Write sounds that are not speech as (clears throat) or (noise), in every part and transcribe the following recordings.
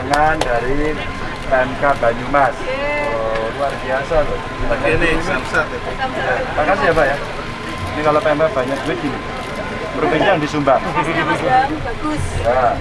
tangan dari PMK Banyumas. Oh, luar biasa loh. Ini samsat ya. Terima kasih ya Pak ya. Ini kalau PMK banyak duit gini. Provinsi yang disumbang. Bagus. Ya.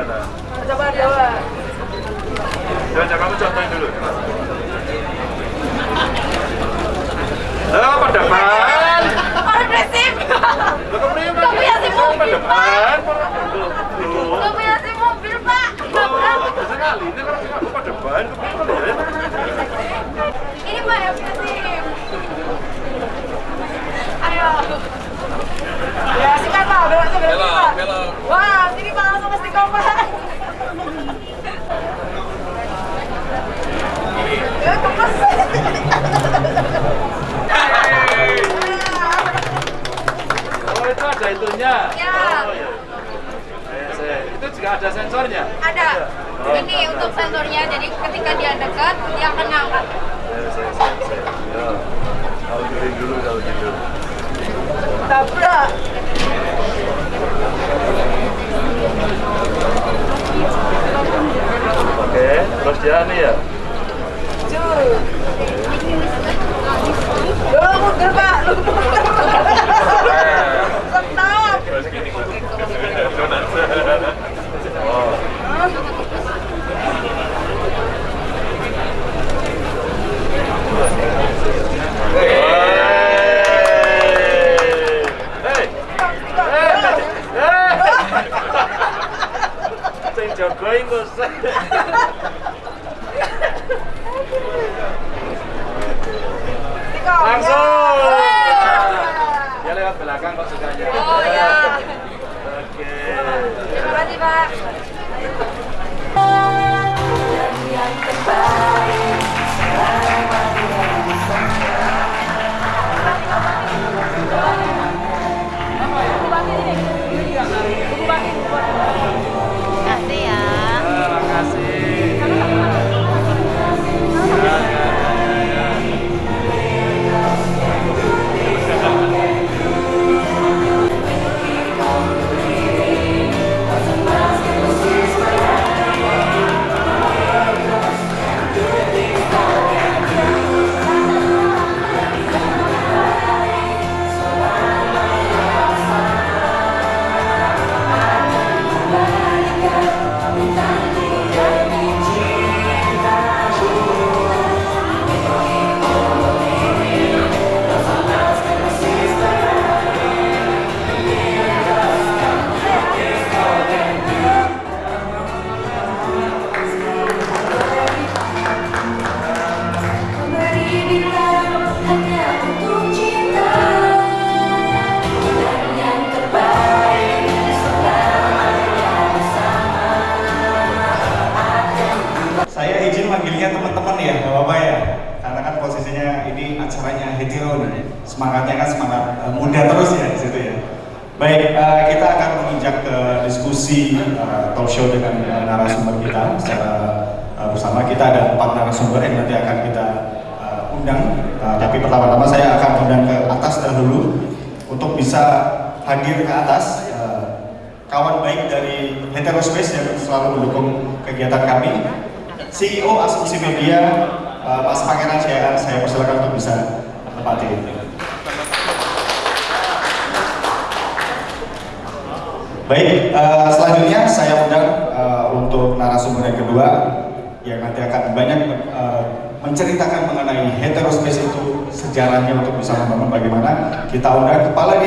Gimana? Coba coba. Coba coba kamu contohin dulu. Pada ban. Progresif. Lo kemudian Gak punya si mobil. Gak punya si mobil pak. Oh, sekali. Ini kalau aku ya? Ini pak yang punya SIM. Ayo. Ya sikat pak, belok belok pak. Wah, sini pak langsung mesti kompak. Ya kempes. Oh, itu ada itunya. Ya. Oh, iya. Saya- Itu juga ada sensornya. Ada. Ini untuk sensornya, jadi ketika dia dekat, dia akan ngangkat. Ya, saya, saya, saya. Ya. Kalau kering dulu kalau gitu. Tabrak. Oke, terus dia nih ya. Lu mundur pak, lu mundur. Stop. Oh. Hei. Sing jaga iku. Langsung. Ya lewat belakang kok sukanya. Oh ya. Oke. Terima kasih pak. Kasih Terima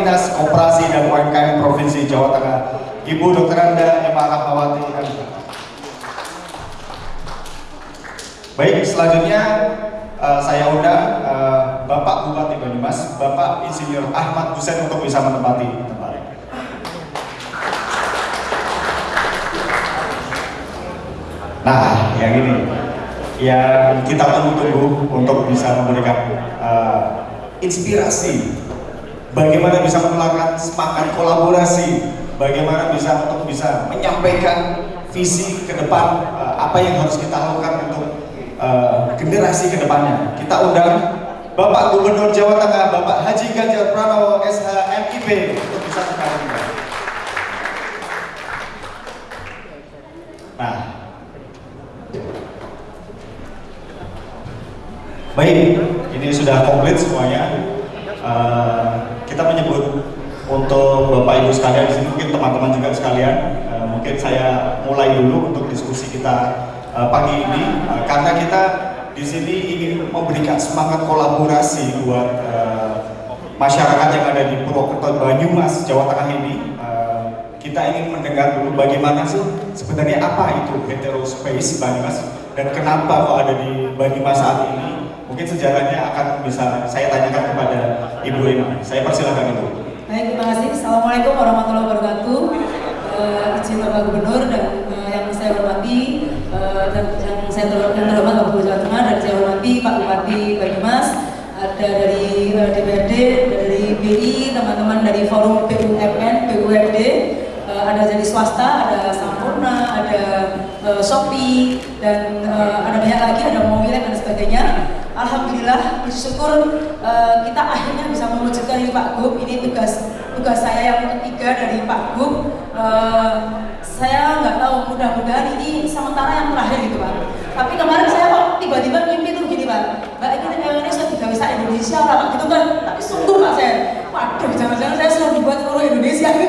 Dinas Koperasi dan UMKM Provinsi Jawa Tengah Ibu Dr. Anda Emma Rahmawati Baik, selanjutnya uh, saya undang uh, Bapak Bupati Banyumas, Bapak Insinyur Ahmad Husen untuk bisa menempati tempat. Nah, yang ini yang kita tunggu-tunggu untuk bisa memberikan uh, inspirasi bagaimana bisa menularkan semangat kolaborasi? Bagaimana bisa untuk bisa menyampaikan visi ke depan uh, apa yang harus kita lakukan untuk uh, generasi ke depannya? Kita undang Bapak Gubernur Jawa Tengah Bapak Haji Ganjar Pranowo SH MIP untuk bisa mengalami Nah, Baik, ini sudah komplit semuanya. Uh, kita menyebut untuk Bapak Ibu sekalian di sini mungkin teman-teman juga sekalian, uh, mungkin saya mulai dulu untuk diskusi kita uh, pagi ini uh, karena kita di sini ingin memberikan semangat kolaborasi buat masyarakat yang ada di Purwokerto Banyumas Jawa Tengah ini. Kita ingin mendengar dulu bagaimana sih sebenarnya apa itu heterospace Banyumas dan kenapa kok ada di Banyumas saat ini Mungkin sejarahnya akan bisa saya tanyakan kepada Ibu Emma. Saya persilakan Ibu. Baik, terima kasih. Assalamualaikum warahmatullahi wabarakatuh. Uh, izin Bapak Gubernur dan uh, yang saya hormati uh, dan yang saya terhormat Bapak Gubernur Jawa Tengah dan saya hormati Pak Bupati Banyumas ada dari uh, DPRD, dari BI, teman-teman dari Forum BUMN, BUMD, uh, ada dari swasta, ada Sampurna, ada uh, Shopee, dan uh, ada banyak lagi, ada Mobilek dan sebagainya. Alhamdulillah bersyukur uh, kita akhirnya bisa mewujudkan ini Pak Gub. Ini tugas tugas saya yang ketiga dari Pak Gub. Uh, saya nggak tahu mudah-mudahan ini sementara yang terakhir gitu Pak. Tapi kemarin saya kok tiba-tiba mimpi tuh gini Pak. Mbak ini Indonesia juga bisa Indonesia lah Pak gitu kan. Tapi sungguh Pak saya waduh jangan-jangan saya sudah dibuat seluruh Indonesia. (laughs)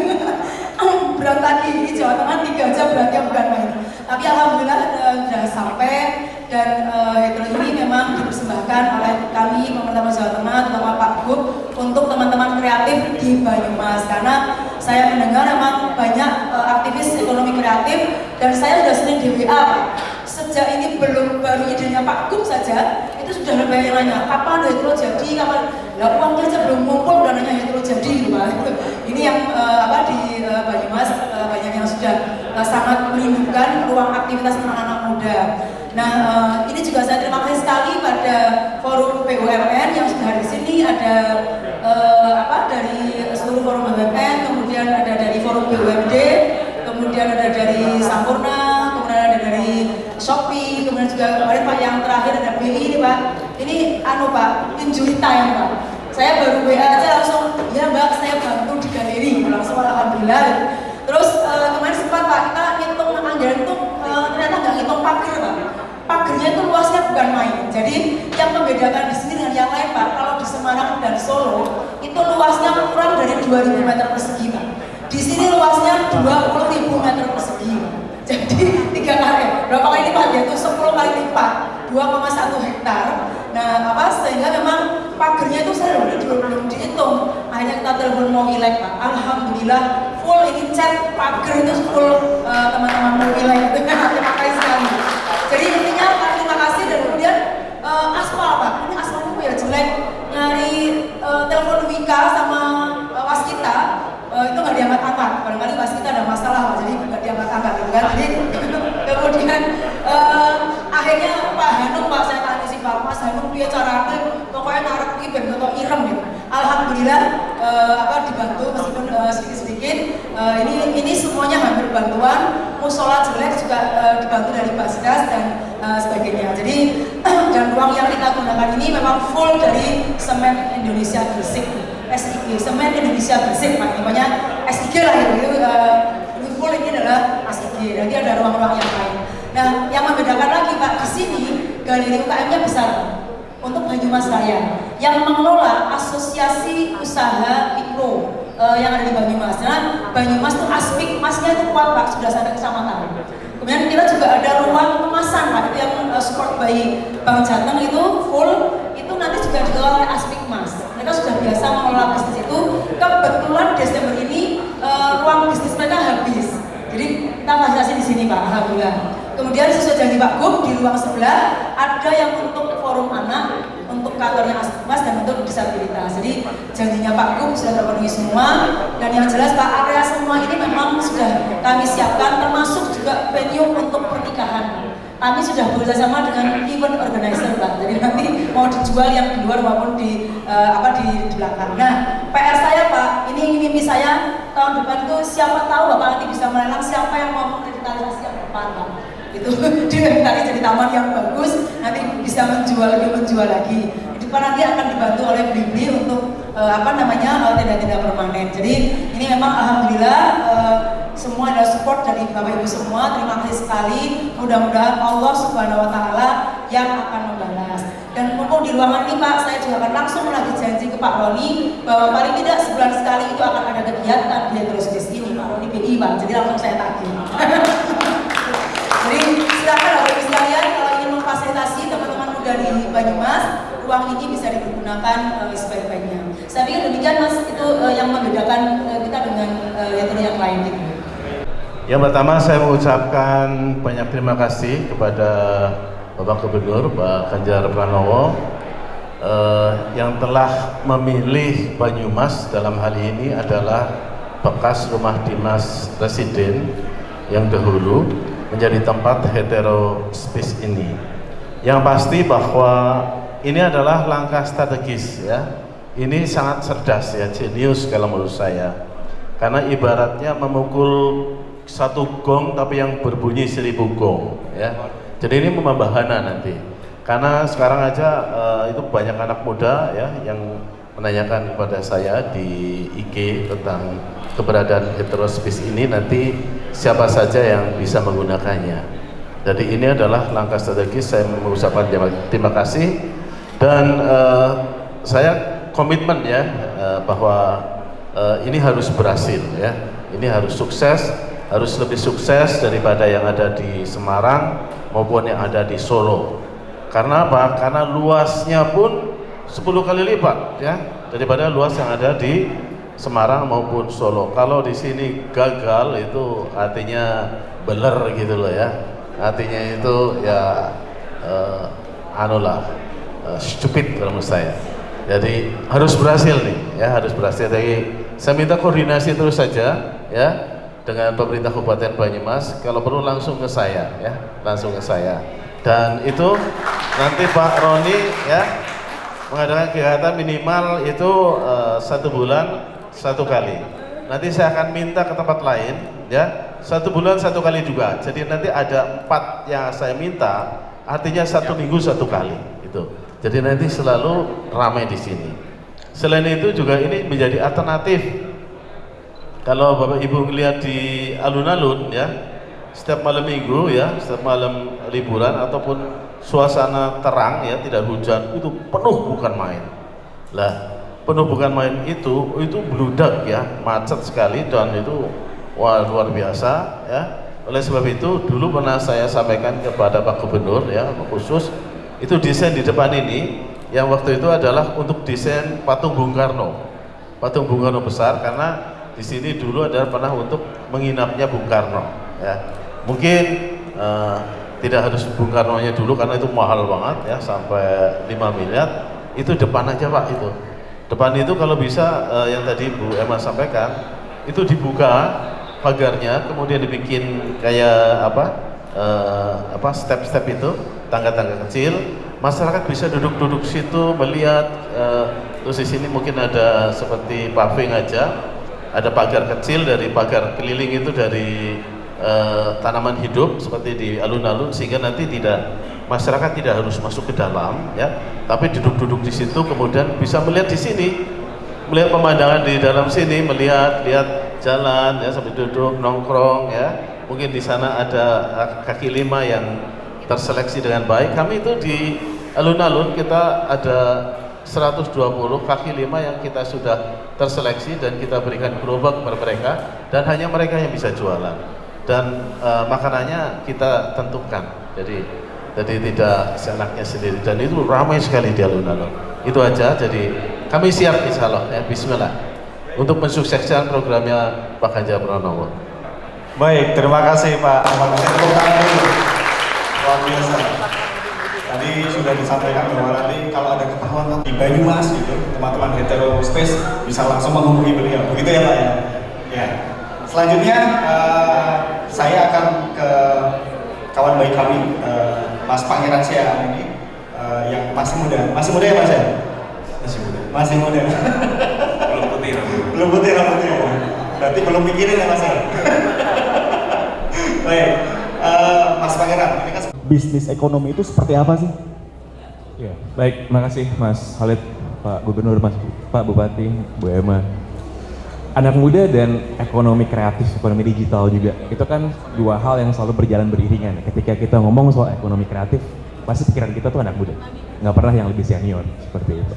Lagi di Jawa Tengah tiga jam beratnya bukan main. Tapi Alhamdulillah uh, sudah sampai dan uh, hetero ini memang dipersembahkan oleh kami pemerintah Jawa Tengah terutama Pak Gub untuk teman-teman kreatif di Banyumas. Karena saya mendengar memang banyak uh, aktivis ekonomi kreatif dan saya sudah sering di WA sejak ini belum baru idenya Pak Gub saja itu sudah ada banyak nanya kapan hetero jadi? Kapan? Lah uangnya aja belum ngumpul udah nanya hetero jadi gitu (laughs) ini yang uh, apa di uh, Banyumas uh, banyak yang sudah uh, sangat merindukan ruang aktivitas anak-anak muda Nah, uh, ini juga saya terima kasih sekali pada forum BUMN yang sudah di sini ada uh, apa dari seluruh forum BUMN, kemudian ada dari forum BUMD, kemudian ada dari Sampurna, kemudian ada dari Shopee, kemudian juga kemarin Pak yang terakhir ada BI ini Pak. Ini anu Pak, injury time Pak. Saya baru WA aja langsung, ya Mbak saya bantu di galeri, langsung alhamdulillah. Terus uh, kemarin sempat Pak kita ngitung anggaran itu uh, ternyata nggak ngitung parkir Pak pagernya itu luasnya bukan main. Jadi yang membedakan di sini dengan yang lain Pak, kalau di Semarang dan Solo itu luasnya kurang dari 2000 meter persegi Pak. Di sini luasnya 20.000 meter persegi. Jadi tiga kali, berapa kali lipat ya? Itu 10 kali lipat, 2,1 hektar. Nah, apa sehingga memang pagernya itu saya belum, belum, belum dihitung. Akhirnya kita telepon mau ilek Pak. Alhamdulillah full ini chat pager itu full teman-teman uh, mau ilek. (laughs) Terima kasih sekali. Jadi intinya Pak terima kasih dan kemudian uh, aspal Pak, ini aspalnya ya jelek. Nyari uh, telepon Wika sama uh, waskita uh, itu nggak diangkat-angkat. Barangkali waskita ada masalah Pak, jadi nggak diangkat-angkat gitu kan. Jadi (laughs) kemudian uh, akhirnya Pak Hanum piye carane pokoknya narek iki ben kok ireng gitu. Alhamdulillah eh, apa dibantu meskipun eh, sedikit-sedikit eh, ini ini semuanya hampir bantuan musola jelek juga eh, dibantu dari Basdas dan eh, sebagainya. Jadi (clears throat) dan ruang yang kita gunakan ini memang full dari semen Indonesia Gresik. SIG, semen Indonesia Gresik Pak, SIG lah itu, uh, ini full ini adalah SIG, nanti ada ruang-ruang yang lain. Nah, yang membedakan lagi Pak, di sini galeri UKM-nya besar untuk Banyumas Raya yang mengelola asosiasi usaha mikro uh, yang ada di Banyumas. Nah, Banyumas tuh aspek emasnya itu kuat Pak, sudah sampai kecamatan. Kemudian kita juga ada ruang kemasan Pak, itu yang uh, support by Bang Jateng itu full, itu nanti juga dikelola oleh aspek emas. Mereka sudah biasa mengelola bisnis itu. Kebetulan Desember ini uh, ruang bisnis mereka habis. Jadi kita fasilitasi di sini Pak, Alhamdulillah. Kemudian sesuai janji Pak Gub di ruang sebelah ada yang untuk forum anak, untuk kantornya Mas dan untuk disabilitas. Jadi janjinya Pak Gub sudah terpenuhi semua dan yang jelas Pak area semua ini memang sudah kami siapkan termasuk juga venue untuk pernikahan. Kami sudah bekerjasama dengan event organizer Pak. Jadi nanti mau dijual yang di luar maupun di uh, apa di, di belakang. Nah, PR saya Pak, ini mimpi saya tahun depan itu siapa tahu Bapak nanti bisa melelang siapa yang mau revitalisasi yang depan Pak (laughs) itu direvitalisasi jadi taman yang bagus nanti bisa menjual lebih menjual lagi. Di depan nanti akan dibantu oleh Blibli untuk uh, apa namanya uh, tenda-tenda permanen. Jadi ini memang alhamdulillah uh, semua ada support dari bapak ibu semua. Terima kasih sekali. Mudah-mudahan Allah subhanahu wa taala yang akan membalas. Dan mumpung di ruangan ini Pak saya juga akan langsung lagi janji ke Pak Roni bahwa paling tidak sebulan sekali itu akan ada kegiatan. Di terus ini Pak Roni PI Pak. Jadi langsung saya tagih (laughs) silakan Bapak Ibu sekalian kalau ingin memfasilitasi teman-teman muda di Banyumas, ruang ini bisa digunakan uh, sebaik-baiknya. Saya pikir demikian Mas itu uh, yang membedakan uh, kita dengan uh, yang yang lain gitu. Yang pertama saya mengucapkan banyak terima kasih kepada Bapak Gubernur Pak Ganjar Pranowo eh, yang telah memilih Banyumas dalam hal ini adalah bekas rumah dinas presiden yang dahulu menjadi tempat hetero space ini. Yang pasti bahwa ini adalah langkah strategis ya. Ini sangat cerdas ya, jenius kalau menurut saya. Karena ibaratnya memukul satu gong tapi yang berbunyi seribu gong ya. Jadi ini membahana nanti. Karena sekarang aja uh, itu banyak anak muda ya yang menanyakan kepada saya di IG tentang keberadaan heterospis ini nanti siapa saja yang bisa menggunakannya. Jadi ini adalah langkah strategis saya mengucapkan terima kasih dan uh, saya komitmen ya uh, bahwa uh, ini harus berhasil ya. Ini harus sukses harus lebih sukses daripada yang ada di Semarang maupun yang ada di Solo. Karena apa? Karena luasnya pun 10 kali lipat ya daripada luas yang ada di Semarang maupun Solo. Kalau di sini gagal itu artinya beler gitu loh ya. Artinya itu ya uh, anulah uh, stupid kalau menurut saya. Jadi harus berhasil nih ya, harus berhasil. Jadi saya minta koordinasi terus saja ya dengan pemerintah Kabupaten Banyumas kalau perlu langsung ke saya ya langsung ke saya dan itu nanti Pak Roni ya mengadakan kegiatan minimal itu uh, satu bulan satu kali. Nanti saya akan minta ke tempat lain ya. Satu bulan satu kali juga. Jadi nanti ada empat yang saya minta artinya satu minggu satu kali itu jadi nanti selalu ramai di sini. Selain itu juga ini menjadi alternatif. Kalau Bapak Ibu melihat di alun-alun ya, setiap malam minggu ya, setiap malam liburan ataupun suasana terang ya, tidak hujan, itu penuh bukan main. Lah, penuh bukan main itu, itu bludak ya, macet sekali dan itu wah luar biasa ya. Oleh sebab itu dulu pernah saya sampaikan kepada Pak Gubernur ya, khusus itu desain di depan ini yang waktu itu adalah untuk desain patung Bung Karno. Patung Bung Karno besar karena di sini dulu adalah pernah untuk menginapnya Bung Karno ya mungkin uh, tidak harus Bung Karno nya dulu karena itu mahal banget ya sampai 5 miliar itu depan aja Pak itu depan itu kalau bisa uh, yang tadi Bu Emma sampaikan itu dibuka pagarnya kemudian dibikin kayak apa uh, apa step-step itu tangga-tangga kecil. Masyarakat bisa duduk-duduk situ melihat eh, terus di sini mungkin ada seperti paving aja. Ada pagar kecil dari pagar keliling itu dari eh, tanaman hidup seperti di alun-alun sehingga nanti tidak masyarakat tidak harus masuk ke dalam ya. Tapi duduk-duduk di situ kemudian bisa melihat di sini. Melihat pemandangan di dalam sini melihat lihat jalan ya sambil duduk nongkrong ya. Mungkin di sana ada kaki lima yang terseleksi dengan baik. Kami itu di alun-alun kita ada 120 kaki lima yang kita sudah terseleksi dan kita berikan gerobak kepada mereka dan hanya mereka yang bisa jualan. Dan e, makanannya kita tentukan. Jadi jadi tidak seenaknya sendiri dan itu ramai sekali di alun-alun itu aja jadi kami siap insya Allah ya Bismillah untuk mensukseskan programnya Pak Ganjar Pranowo Baik, terima kasih Pak Ahmad. Luar biasa. Tadi sudah disampaikan bahwa nanti kalau ada ketahuan di Banyumas gitu, teman-teman hetero space bisa langsung menghubungi beliau. Begitu ya Pak ya? Ya. Selanjutnya uh, saya akan ke kawan baik kami, uh, Mas Pangeran Siang ini uh, yang masih muda. Masih muda ya Mas ya? Masih muda. Masih muda. Belum putih rambut. belum putih rambutnya. Berarti belum mikirin ya Mas ya? (laughs) Baik, eh, Mas Pangeran, ini kan bisnis ekonomi itu seperti apa sih? Ya, baik, makasih Mas Khalid, Pak Gubernur, Mas Pak Bupati, Bu Emma. Anak muda dan ekonomi kreatif, ekonomi digital juga, itu kan dua hal yang selalu berjalan beriringan. Ketika kita ngomong soal ekonomi kreatif, pasti pikiran kita tuh anak muda, nggak pernah yang lebih senior seperti itu.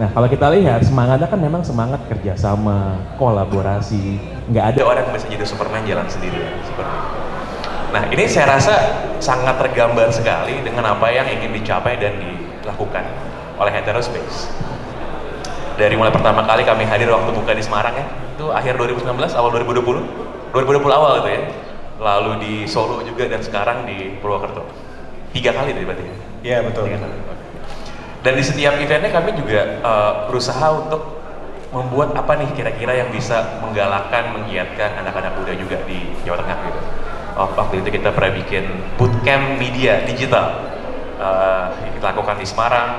Nah, kalau kita lihat semangatnya kan memang semangat kerjasama, kolaborasi, nggak ada orang yang bisa jadi Superman jalan sendiri seperti. Nah, ini saya rasa sangat tergambar sekali dengan apa yang ingin dicapai dan dilakukan oleh Heterospace. Dari mulai pertama kali kami hadir waktu buka di Semarang ya, itu akhir 2019, awal 2020, 2020 awal gitu ya. Lalu di Solo juga dan sekarang di Purwokerto. Tiga kali tadi berarti ya? Iya betul. Tiga kali. Dan di setiap eventnya kami juga uh, berusaha untuk membuat apa nih kira-kira yang bisa menggalakkan, menggiatkan anak-anak muda juga di Jawa Tengah gitu. Oh, waktu itu kita pernah bikin bootcamp media digital uh, kita lakukan di Semarang.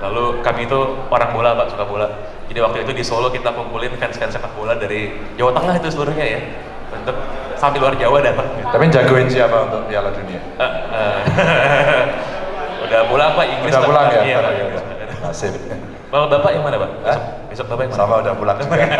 Lalu kami itu orang bola pak suka bola. Jadi waktu itu di Solo kita kumpulin fans-fans sepak bola dari Jawa Tengah itu seluruhnya ya untuk sampai luar Jawa datang. Gitu. Tapi jagoin siapa untuk Piala Dunia? Uh, uh, (laughs) udah pulang pak Inggris. Udah pulang ya? Iya, Pak. Nasib. Kalau bapak yang mana pak? Besok, besok bapak yang mana? Sama udah pulang juga. (laughs)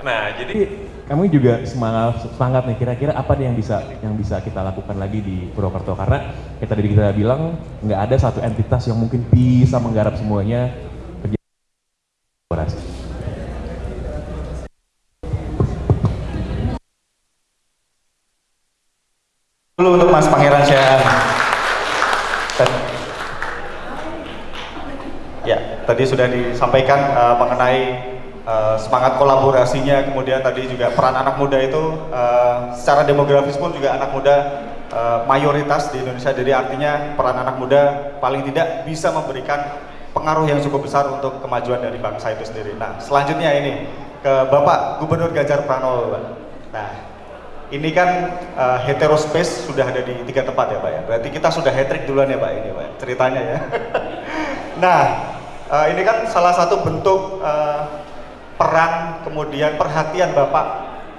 Nah, jadi kami juga semangat semangat nih kira-kira apa nih yang bisa yang bisa kita lakukan lagi di Purwokerto karena kita tadi kita bilang nggak ada satu entitas yang mungkin bisa menggarap semuanya kerja. Dulu untuk Mas Pangeran Syah. Ya, tadi sudah disampaikan uh, mengenai uh, semangat kolaborasinya, kemudian tadi juga peran anak muda itu uh, secara demografis pun juga anak muda uh, mayoritas di Indonesia. Jadi artinya peran anak muda paling tidak bisa memberikan pengaruh yang cukup besar untuk kemajuan dari bangsa itu sendiri. Nah, selanjutnya ini ke Bapak Gubernur Ganjar Pranowo, Pak. Nah, ini kan uh, heterospace sudah ada di tiga tempat ya Pak ya. Berarti kita sudah hat duluan ya Pak ini Pak ceritanya ya. (laughs) nah uh, ini kan salah satu bentuk uh, peran kemudian perhatian Bapak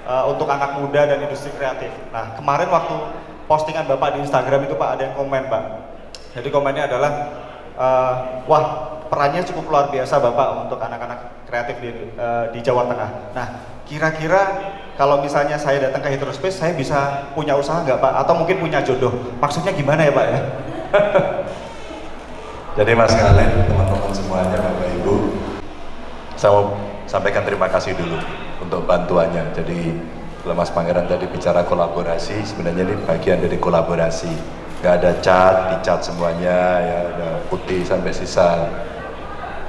uh, untuk anak muda dan industri kreatif. Nah kemarin waktu postingan Bapak di Instagram itu Pak ada yang komen Pak. Jadi komennya adalah uh, wah perannya cukup luar biasa Bapak untuk anak-anak kreatif di, uh, di Jawa Tengah. Nah kira-kira kalau misalnya saya datang ke Heterospace, saya bisa punya usaha nggak Pak? Atau mungkin punya jodoh? Maksudnya gimana ya Pak ya? (laughs) Jadi Mas Khalid, teman-teman semuanya, Bapak Ibu, saya mau sampaikan terima kasih dulu untuk bantuannya. Jadi Mas Pangeran tadi bicara kolaborasi, sebenarnya ini bagian dari kolaborasi. Gak ada cat, dicat semuanya, ya ada putih sampai sisa.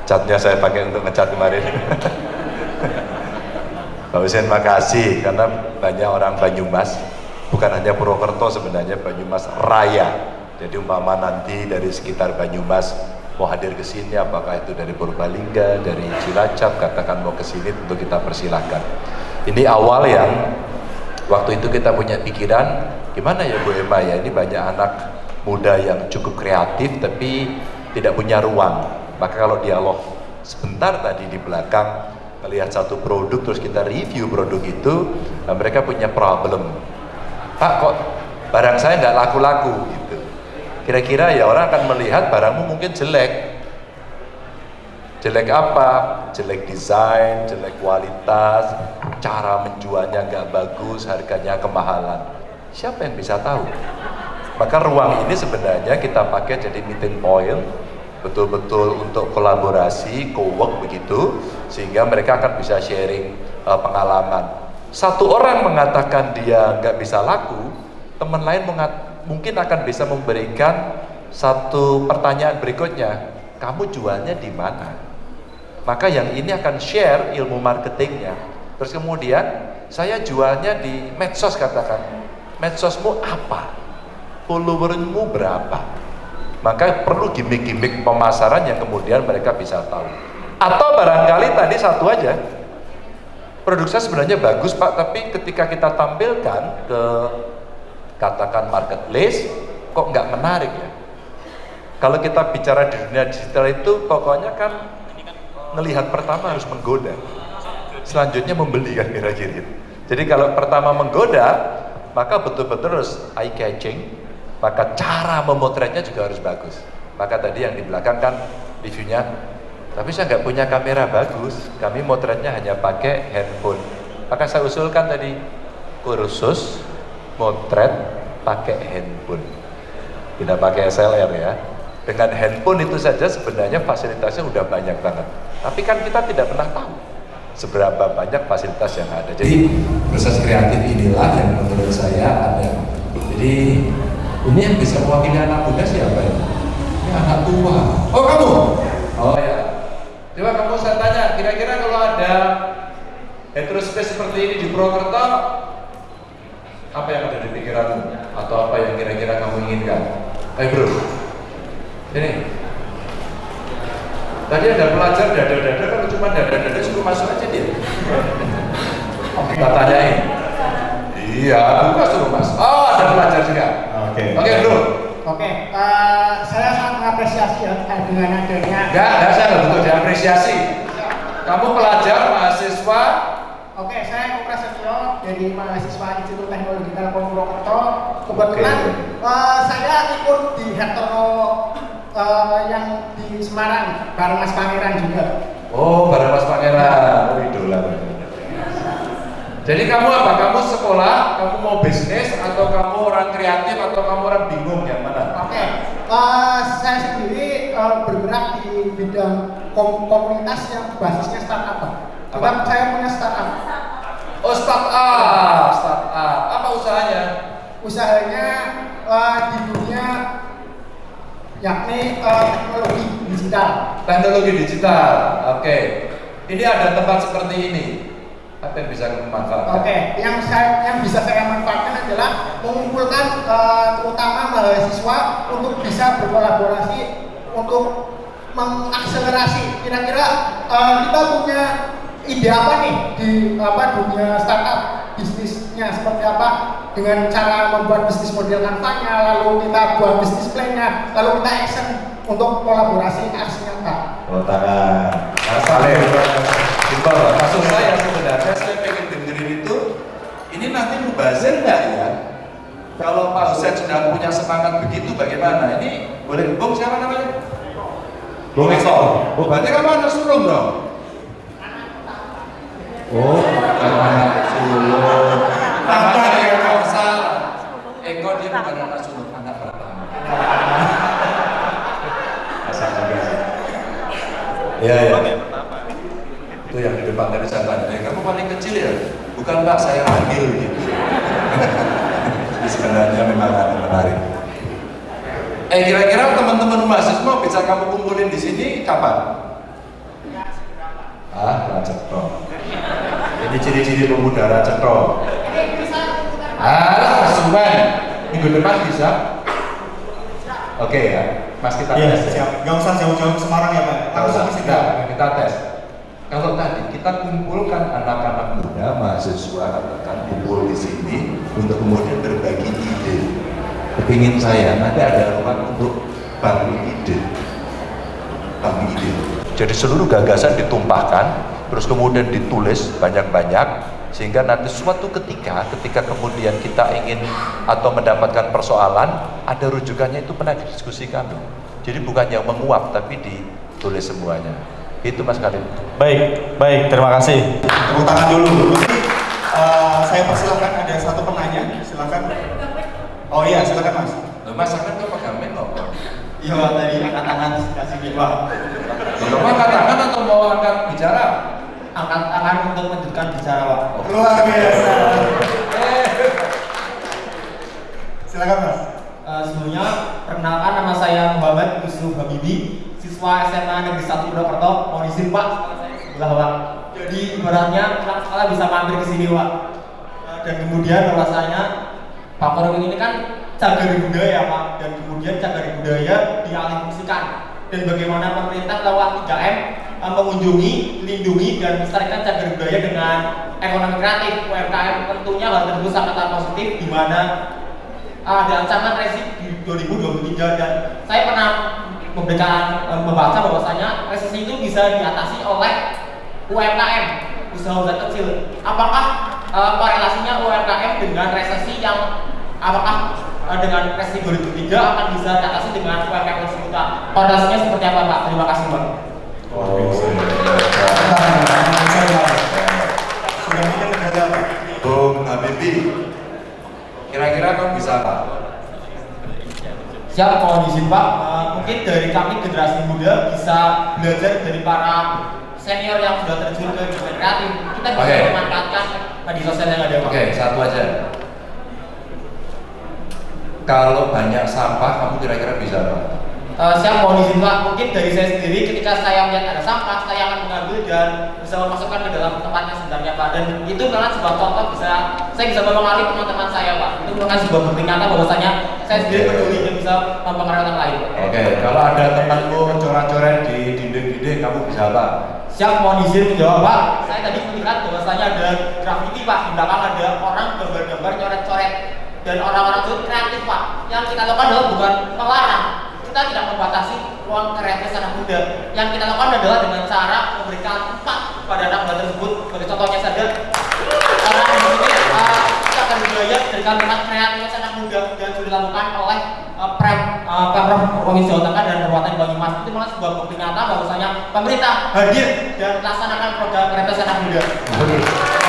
Catnya saya pakai untuk ngecat kemarin. (laughs) Pak Hussein makasih karena banyak orang Banyumas, bukan hanya Purwokerto sebenarnya Banyumas Raya. Jadi umpama nanti dari sekitar Banyumas mau hadir ke sini, apakah itu dari Purbalingga, dari Cilacap, katakan mau ke sini, tentu kita persilahkan. Ini awal yang waktu itu kita punya pikiran, gimana ya Bu Emma ya, ini banyak anak muda yang cukup kreatif tapi tidak punya ruang. Maka kalau dialog sebentar tadi di belakang melihat satu produk terus kita review produk itu, nah mereka punya problem. Pak kok barang saya nggak laku-laku. Kira-kira ya orang akan melihat barangmu mungkin jelek. Jelek apa? Jelek desain, jelek kualitas, cara menjualnya nggak bagus, harganya kemahalan. Siapa yang bisa tahu? Maka ruang ini sebenarnya kita pakai jadi meeting point, betul-betul untuk kolaborasi, co-work begitu, sehingga mereka akan bisa sharing uh, pengalaman. Satu orang mengatakan dia nggak bisa laku, teman lain mungkin akan bisa memberikan satu pertanyaan berikutnya, kamu jualnya di mana? Maka yang ini akan share ilmu marketingnya. Terus kemudian saya jualnya di medsos katakan, medsosmu apa? Followermu berapa? Maka perlu gimmick-gimmick pemasaran yang kemudian mereka bisa tahu. Atau barangkali tadi satu aja, produk saya sebenarnya bagus Pak, tapi ketika kita tampilkan ke katakan marketplace, kok nggak menarik ya? Kalau kita bicara di dunia digital itu pokoknya kan melihat pertama harus menggoda. Selanjutnya membeli kan kira-kira. Jadi kalau pertama menggoda maka betul-betul harus eye catching maka cara memotretnya juga harus bagus. Maka tadi yang di belakang kan reviewnya tapi saya nggak punya kamera bagus kami motretnya hanya pakai handphone. Maka saya usulkan tadi kursus motret pakai handphone tidak pakai SLR ya dengan handphone itu saja sebenarnya fasilitasnya udah banyak banget tapi kan kita tidak pernah tahu seberapa banyak fasilitas yang ada. Jadi proses kreatif inilah yang menurut saya ada. Jadi ini yang bisa mewakili anak muda siapa ya? Ini anak tua. Oh kamu? Oh ya. Coba kamu saya tanya, kira-kira kalau ada heterospace seperti ini di Purwokerto, apa yang ada di pikiranmu? Atau apa yang kira-kira kamu inginkan? Ayo bro, ini Tadi ada pelajar dada-dada, kalau cuma dada-dada suruh masuk aja dia. Kita tanyain. Iya, buka suruh masuk. Oh, ada pelajar juga. Oke. Okay. Oke, okay, bro. Oke, okay. uh, eh, saya sangat mengapresiasi ya dengan adanya. Enggak, enggak saya nggak butuh diapresiasi. Kamu pelajar, mahasiswa. Oke, okay, saya Prasetyo dari mahasiswa Institut Teknologi Telkom Purwokerto. Kebetulan okay. uh, eh, saya ikut di Heterono uh, yang di Semarang bareng Mas Pangeran juga. Oh, bareng Mas Pangeran. Oh, idola. Jadi kamu apa? Kamu sekolah, kamu mau bisnis, atau kamu orang kreatif, atau kamu orang bingung yang mana? Oke, okay. uh, eh, saya sendiri uh, bergerak di bidang kom komunitas yang basisnya startup. Apa? saya punya startup. Oh startup, startup. Apa usahanya? Usahanya uh, di dunia yakni uh, teknologi digital. Teknologi digital, oke. Okay. Ini ada tempat seperti ini. Apa yang bisa kamu manfaatkan? Oke, okay. yang saya yang bisa saya manfaatkan adalah mengumpulkan uh, terutama mahasiswa untuk bisa berkolaborasi untuk mengakselerasi. Kira-kira uh, kita punya ide apa nih di apa dunia startup bisnisnya seperti apa dengan cara membuat bisnis model kampanye lalu kita buat bisnis plan-nya lalu kita action untuk kolaborasi aksi nyata oh tangan. Kasus saya sebenarnya saya pengen dengerin itu ini nanti mubazir nggak ya? Kalau Pak Husain sudah punya semangat begitu bagaimana? Ini boleh Bung siapa namanya? Bung Eko oh berarti kamu anak sulung dong Oh, anak sulung. Namanya Eko salah. Eko dia bukan anak sulung, anak pertama. Asal juga. Iya, iya. Itu yang di depan tadi saya tanya, kamu paling kecil ya? Bukan Pak, saya ambil gitu. (laughs) Jadi sebenarnya memang ada menarik. Eh kira-kira teman-teman mahasiswa bisa kamu kumpulin di sini kapan? Ah, lanjut ini ciri-ciri pemudara cetro. Ah suman minggu depan bisa. Oke okay, ya mas kita ya, tes siap. Nggak usah jauh-jauh Semarang ya pak? Langsung ke sini. Kita tes. Kalau tadi kita kumpulkan anak-anak muda mahasiswa katakan kumpul di sini untuk kemudian berbagi ide. Kepingin saya nanti ada ruang untuk bangun ide. Bangun ide. Jadi seluruh gagasan ditumpahkan terus kemudian ditulis banyak-banyak sehingga nanti suatu ketika ketika kemudian kita ingin atau mendapatkan persoalan ada rujukannya itu pernah didiskusikan jadi bukan yang menguap tapi ditulis semuanya itu Mas Karim Baik, baik, terima kasih. Tepuk tangan dulu. Uh, saya persilahkan ada satu penanya, silakan. Oh iya, silakan Mas. Loh, Mas kan kok pegamen kok Iya, tadi angkat tangan kasih nih, Pak. Loh, angkat tangan atau mau angkat bicara? Angkat tangan untuk melanjutkan bicara, Pak. Luar biasa. Silakan Mas. Eh, sebelumnya perkenalkan nama saya Muhammad Yusuf Habibi siswa SMA Negeri 1 Purwokerto mohon izin Pak sebelah Pak jadi ibaratnya pulang sekolah bisa mampir ke sini Pak Eh, dan kemudian bahwasanya Pak Korum ini kan cagar budaya Pak dan kemudian cagar budaya dialihfungsikan dan bagaimana pemerintah lewat 3M eh, mengunjungi, melindungi dan melestarikan cagar budaya dengan ekonomi kreatif UMKM tentunya hal tersebut sangat positif di mana ada ancaman resesi di 2023 dan saya pernah memberikan eh, membaca bahwasanya resesi itu bisa diatasi oleh UMKM usaha usaha kecil. Apakah eh, korelasinya UMKM dengan resesi yang apakah eh, dengan resesi 2003 akan bisa diatasi dengan UMKM tersebut? Korelasinya seperti apa Pak? Terima kasih Pak. Sudah mungkin ada Pak. Bung Habibie kira-kira kamu bisa apa? Siap, mohon izin Pak. Eh, mungkin dari kami generasi muda bisa belajar dari para senior yang sudah terjun ke dunia kreatif. Kita bisa Oke. memanfaatkan media sosial yang ada Pak. Oke, satu aja. Kalau banyak sampah, kamu kira-kira bisa apa? Eh, siap, mohon izin Pak. Mungkin dari saya sendiri ketika saya melihat ada sampah, saya akan mengambil dan bisa memasukkan ke dalam tempatnya sebenarnya Pak. Dan itu merupakan sebuah contoh bisa saya bisa mempengaruhi teman-teman saya Pak. Itu merupakan sebuah nyata bahwasanya saya sendiri peduli dan bisa mempengaruhi orang lain. Oke, kalau ada temanmu coret-coret di dinding-dinding, kamu bisa apa? Siap, mohon izin menjawab Pak. Saya tadi melihat bahwasanya ada graffiti Pak, di belakang ada orang gambar-gambar coret-coret dan orang-orang itu kreatif Pak. Yang kita lakukan adalah bukan melarang, kita tidak membatasi ruang kreatif anak muda. Yang kita lakukan adalah dengan cara memberikan tempat pada anak muda tersebut. Sebagai contohnya saja, orang di sini uh, kita akan budaya memberikan tempat kreatif anak muda dan sudah dilakukan oleh uh, Prem, uh, Pemprov Provinsi Jawa Tengah dan Kabupaten Banyumas. Itu malah sebuah bukti nyata bahwasanya pemerintah hadir dan melaksanakan program kreatif anak muda. Ini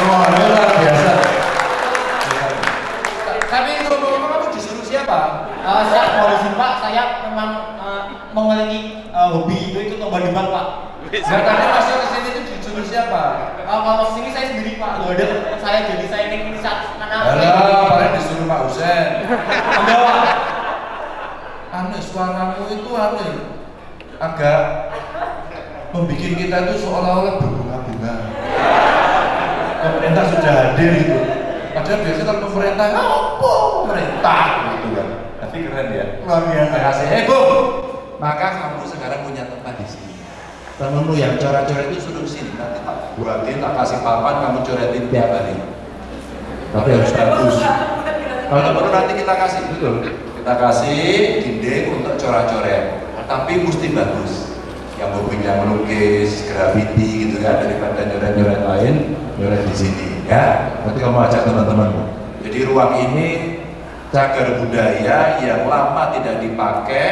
luar biasa. Siapa? Uh, saya mau izin Pak, saya memang uh, memiliki uh, hobi itu ikut lomba debat Pak. Nah, tadi masuk ke sini itu disuruh siapa? Uh, kalau sini saya sendiri Pak, loh ada saya jadi saya ingin inisiatif karena Alah, paling disuruh Pak Husen. Enggak Pak. Anu, suaramu itu anu ya, agak membuat kita itu seolah-olah berbunga-bunga. Pemerintah sudah hadir gitu. Padahal biasanya kalau pemerintah, apa pemerintah gitu kan. Tapi keren ya. Luar biasa. Kasih. Bu. Maka kamu sekarang punya tempat di sini. Temenmu yang coret-coret itu suruh sini. Nanti tak buatin, tak kasih papan, kamu coretin tiap hari. Tapi harus bagus. Kalau perlu nanti kita kasih betul. Kita kasih dinding untuk coret-coret. Tapi mesti bagus. Yang hobinya melukis, graffiti gitu kan daripada nyoret-nyoret lain, nyoret di sini ya. Nanti kamu ajak teman-temanmu. Jadi ruang ini cagar budaya yang lama tidak dipakai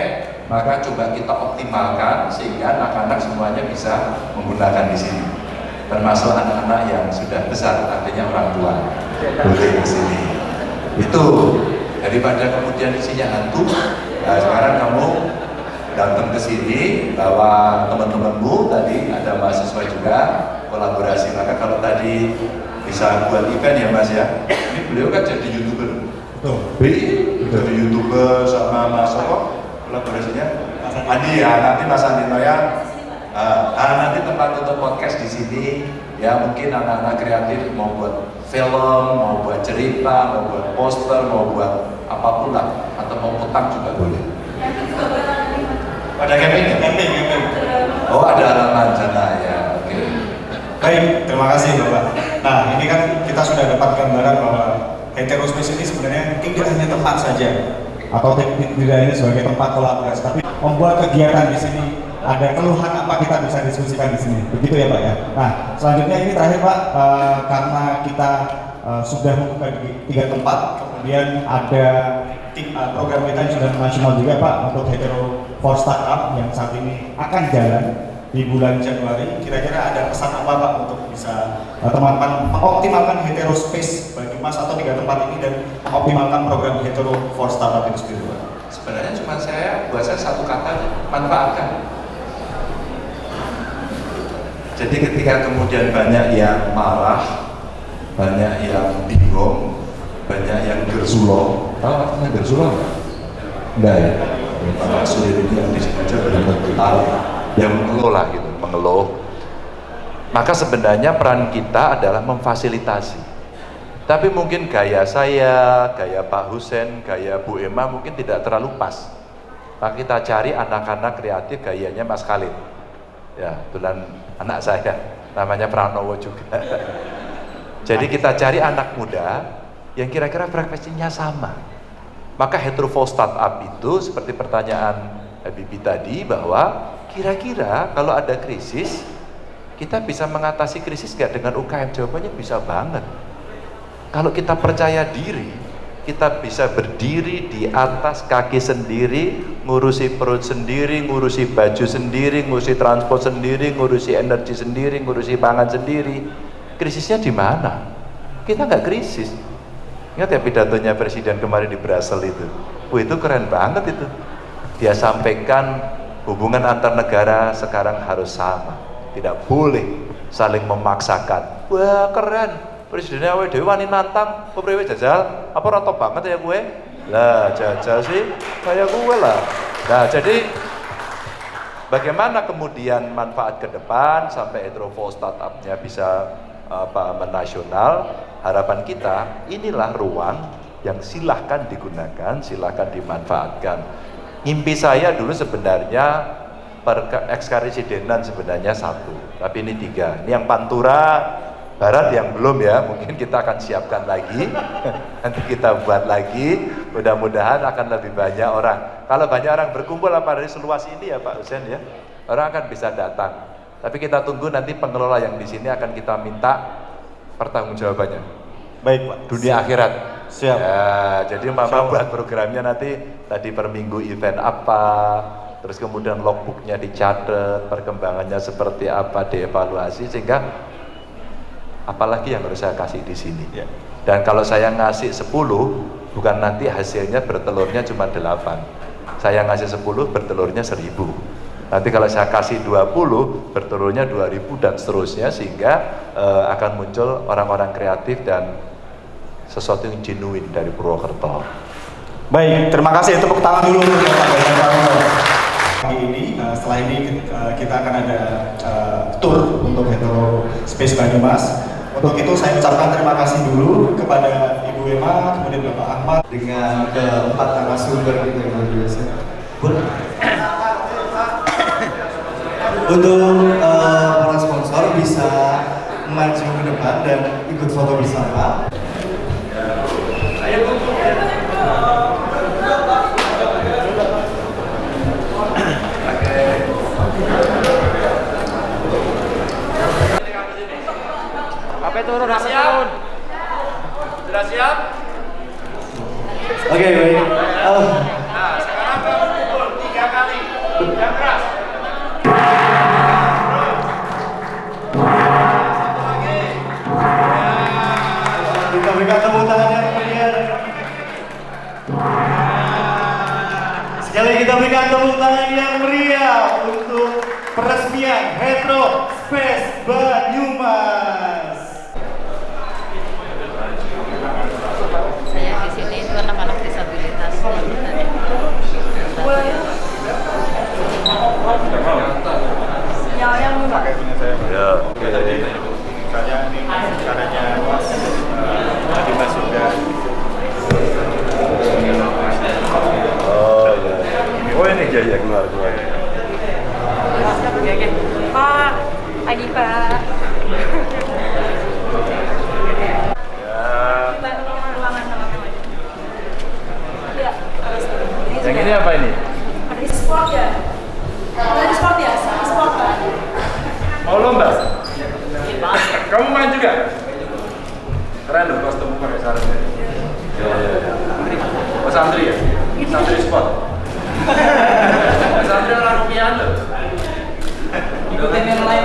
maka coba kita optimalkan sehingga anak-anak semuanya bisa menggunakan di sini termasuk anak-anak yang sudah besar artinya orang tua boleh ke sini itu daripada kemudian isinya hantu nah sekarang kamu datang ke sini bawa teman-temanmu tadi ada mahasiswa juga kolaborasi. Maka kalau tadi bisa buat event ya mas ya? Ini beliau kan jadi youtuber. Bi, jadi youtuber sama Mas Soko kolaborasinya? Andi. Ya nanti Mas Andi Noya uh, ah, nanti tempat untuk podcast di sini. Ya mungkin anak-anak kreatif mau buat film mau buat cerita mau buat poster mau buat apa pun lah. Atau mau utang juga boleh ada camping ya? Camping, camping. oh ada halaman sana ya oke Baik, terima kasih Bapak. Nah, ini kan kita sudah dapat gambaran bahwa heterospace ini sebenarnya tidak hanya tempat saja, atau tidak hanya sebagai tempat kolaborasi, tapi membuat kegiatan di sini ada keluhan apa kita bisa diskusikan di sini. Begitu ya Pak ya. Nah, selanjutnya ini terakhir Pak, uh, karena kita uh, sudah membuka di tiga tempat, kemudian ada tim uh, program kita yang sudah nasional juga Pak untuk hetero for startup yang saat ini akan jalan di bulan Januari. Kira-kira ada pesan apa Pak untuk bisa teman-teman uh, mengoptimalkan hetero space bagi Mas atau tiga tempat ini dan mengoptimalkan program hetero for startup itu sendiri Pak? Sebenarnya cuma saya, buat saya satu kata, manfaatkan jadi ketika kemudian banyak yang marah, banyak yang bingung, banyak yang gersulo. Tahu artinya gersulo enggak? Enggak ya? Pak yang tahu. Mengelola lah gitu, mengeluh. Maka sebenarnya peran kita adalah memfasilitasi. Tapi mungkin gaya saya, gaya Pak Husen, gaya Bu Emma mungkin tidak terlalu pas. Maka kita cari anak-anak kreatif gayanya Mas Khalid ya kebetulan anak saya namanya Pranowo juga (laughs) jadi kita cari anak muda yang kira-kira frekuensinya sama maka heterofold startup itu seperti pertanyaan Bibi tadi bahwa kira-kira kalau ada krisis kita bisa mengatasi krisis gak dengan UKM jawabannya bisa banget kalau kita percaya diri kita bisa berdiri di atas kaki sendiri, ngurusi perut sendiri, ngurusi baju sendiri, ngurusi transport sendiri, ngurusi energi sendiri, ngurusi pangan sendiri. Krisisnya di mana? Kita nggak krisis. Ingat ya pidatonya presiden kemarin di Brussels itu. Wah itu keren banget itu. Dia sampaikan hubungan antar negara sekarang harus sama. Tidak boleh saling memaksakan. Wah keren presidennya awake dhewe wani nantang kepriwe jajal apa rata banget ya gue lah jajal sih kayak gue lah nah jadi bagaimana kemudian manfaat ke depan sampai Hydrovo startupnya bisa apa menasional harapan kita inilah ruang yang silahkan digunakan silahkan dimanfaatkan mimpi saya dulu sebenarnya per ekskarisidenan sebenarnya satu tapi ini tiga ini yang Pantura Barat yang belum ya, mungkin kita akan siapkan lagi, (laughs) nanti kita buat lagi, mudah-mudahan akan lebih banyak orang. Kalau banyak orang berkumpul apa dari seluas ini ya Pak Husen ya, orang akan bisa datang. Tapi kita tunggu nanti pengelola yang di sini akan kita minta pertanggungjawabannya. Baik Pak. Dunia akhirat. Siap. Ya, jadi Mama buat programnya nanti tadi per minggu event apa, terus kemudian logbooknya dicatat, perkembangannya seperti apa, dievaluasi sehingga apalagi yang harus saya kasih di sini ya. dan kalau saya ngasih 10 bukan nanti hasilnya bertelurnya cuma 8 saya ngasih 10 bertelurnya 1000 nanti kalau saya kasih 20 bertelurnya 2000 dan seterusnya sehingga uh, akan muncul orang-orang kreatif dan sesuatu yang genuine dari Purwokerto. Baik terima kasih. Tepuk tangan dulu untuk Pagi ini, uh, setelah ini uh, kita akan ada uh, tour untuk Hetero Space Banyumas. Untuk itu saya ucapkan terima kasih dulu kepada Ibu Emma, kemudian Bapak Ahmad. Dengan keempat narasumber kita yang luar biasa. Untuk uh, para sponsor bisa maju ke depan dan ikut foto bersama. Turun, sudah siap? Sudah siap? Oke, okay, baik. Oh. Peresmian Retro Space Banyumas. Sinyalnya pakai punya saya ya jadi misalnya ini caranya mas tadi mas sudah oh ya oh ini ya ya keluar pak pagi pak iya. Yang ini apa ini? Ada sport ya. Ada sport ya, sport kan. Mau lomba? Iya, Kamu main juga? Keren loh kostum pakai sarung ya. Iya, oh, ya ya ya. Mas ya? Mas sport. santri (laughs) Andri orang pian loh. Ikutin yang lain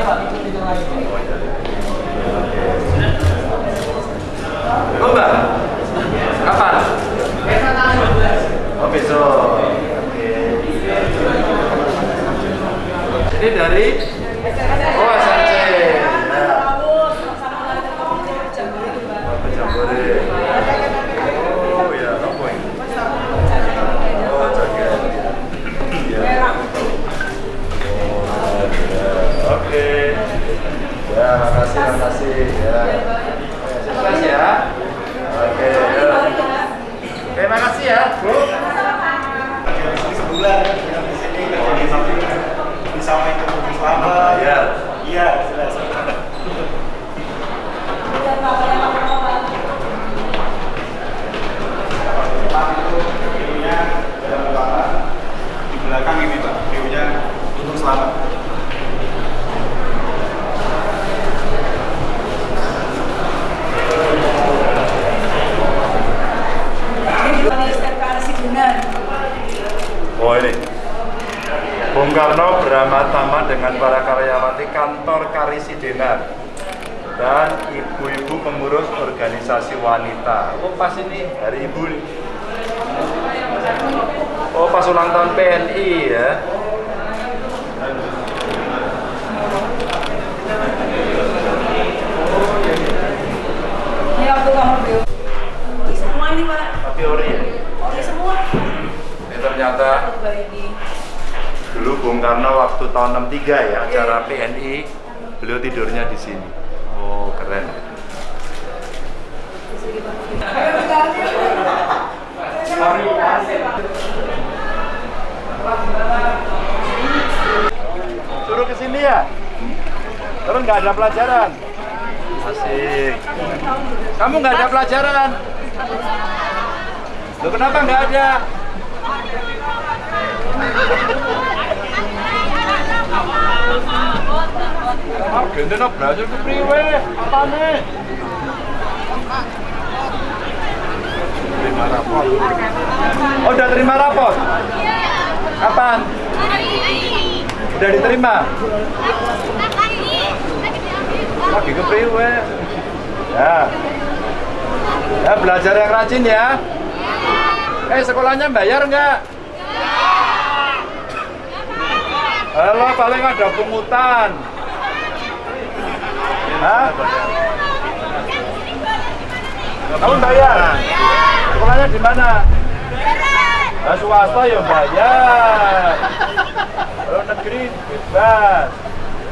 Oh, udah terima rapor? Kapan? Udah diterima? Lagi ke priwe? Ya. Ya, belajar yang rajin ya. Eh, sekolahnya bayar nggak? Halo, paling ada pungutan. Hah? Kamu bayar? Sekolahnya di mana? Nah, swasta ya bayar. Kalau negeri bebas.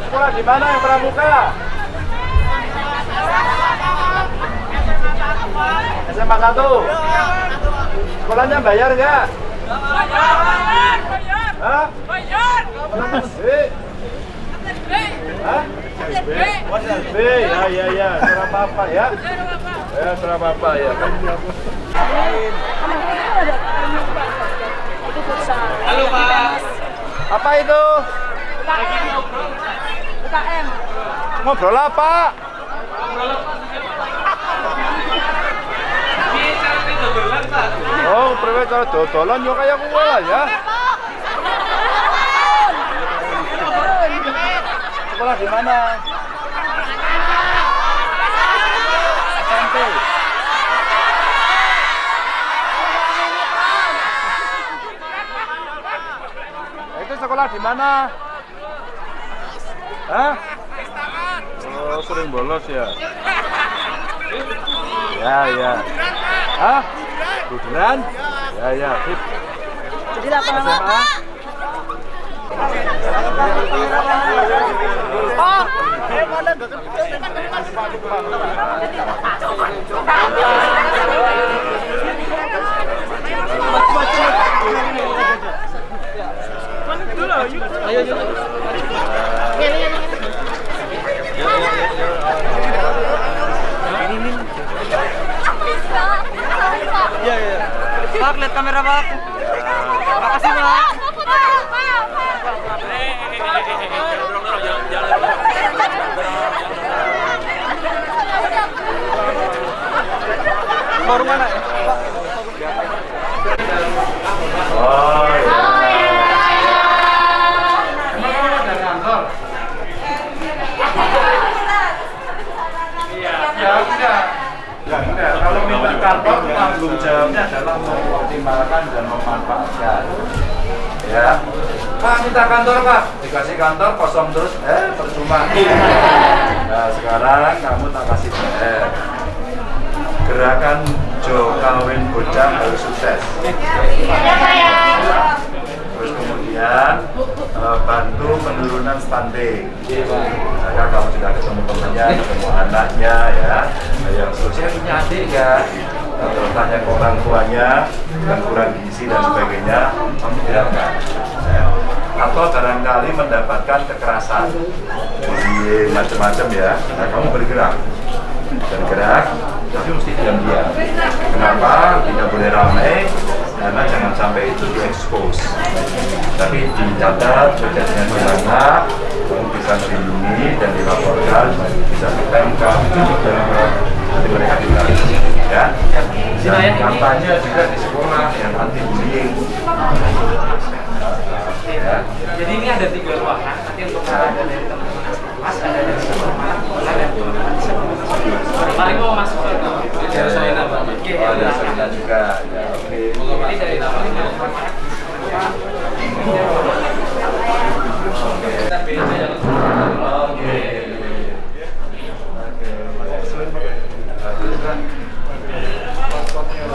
Sekolah di mana yang pramuka? SMA 1. Sekolahnya bayar nggak? Hah? Eh? Hah? Oh, SLB. Ya, ya, ya. Serah apa ya? Ya, serah apa ya. Halo Pak. Apa itu? UKM. Ngobrol apa? Oh, priwe cara dodolan yo kaya kowe lah ya. Sekolah di mana? SMP. Nah, Itu sekolah di mana? Hah? Oh, sering bolos ya? Ya, ya. Hah? Buduran? Ya, ya. Sip. Jadi lapangan SMA? Oh, eh mana Iya, iya. Pak, lihat kamera Pak. Makasih, Pak. Baru mana ya? Oh, Kantor tanggung jawabnya adalah mengoptimalkan dan memanfaatkan. Ya. Pak minta kantor pak, dikasih kantor kosong terus, eh percuma. Nah sekarang kamu tak kasih PR. Gerakan Jo kawin bocah harus sukses. Terus kemudian eh, bantu penurunan stunting. Maka kamu sudah ketemu temannya, ketemu anaknya ya. Nah, Yang sukses punya adik ya. Tanya ke orang tuanya yang kurang gizi dan sebagainya, tidak. Atau barangkali mendapatkan kekerasan, bullying macam-macam ya. Nah, kamu bergerak. Bergerak tapi mesti diam-diam. Kenapa? Tidak boleh ramai karena jangan sampai itu diekspos tapi dicatat kejadiannya di mana kamu bisa melindungi dan dilaporkan bisa ke MK dan nanti mereka ditarik ya dan kampanye juga di sekolah yang anti bullying ya Jadi ini ada tiga ruangan, nanti untuk ada dari teman-teman Mas, ada dari teman-teman ada Paling mau masuk ke Ya, saya ya. nama. Oh, ada Selina juga. Ya, oke. Ini dari nama yang Oke.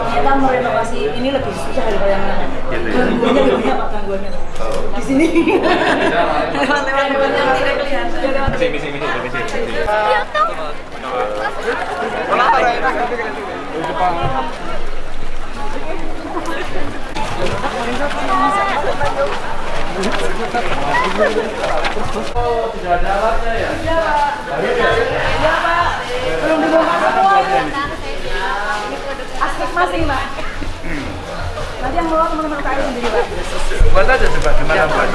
Kita mau renovasi ini lebih susah daripada yang lain. Gitu ya? Gangguannya lebih banyak pak gangguannya. Di sini. Lewat-lewat yang tidak kelihatan. Misi, misi, misi, misi. tidak ada alatnya ya Iya pak. Belum dibongkar semua. Aspek masing pak. Nanti yang bawa teman-teman UKM sendiri pak. buat aja coba gimana buat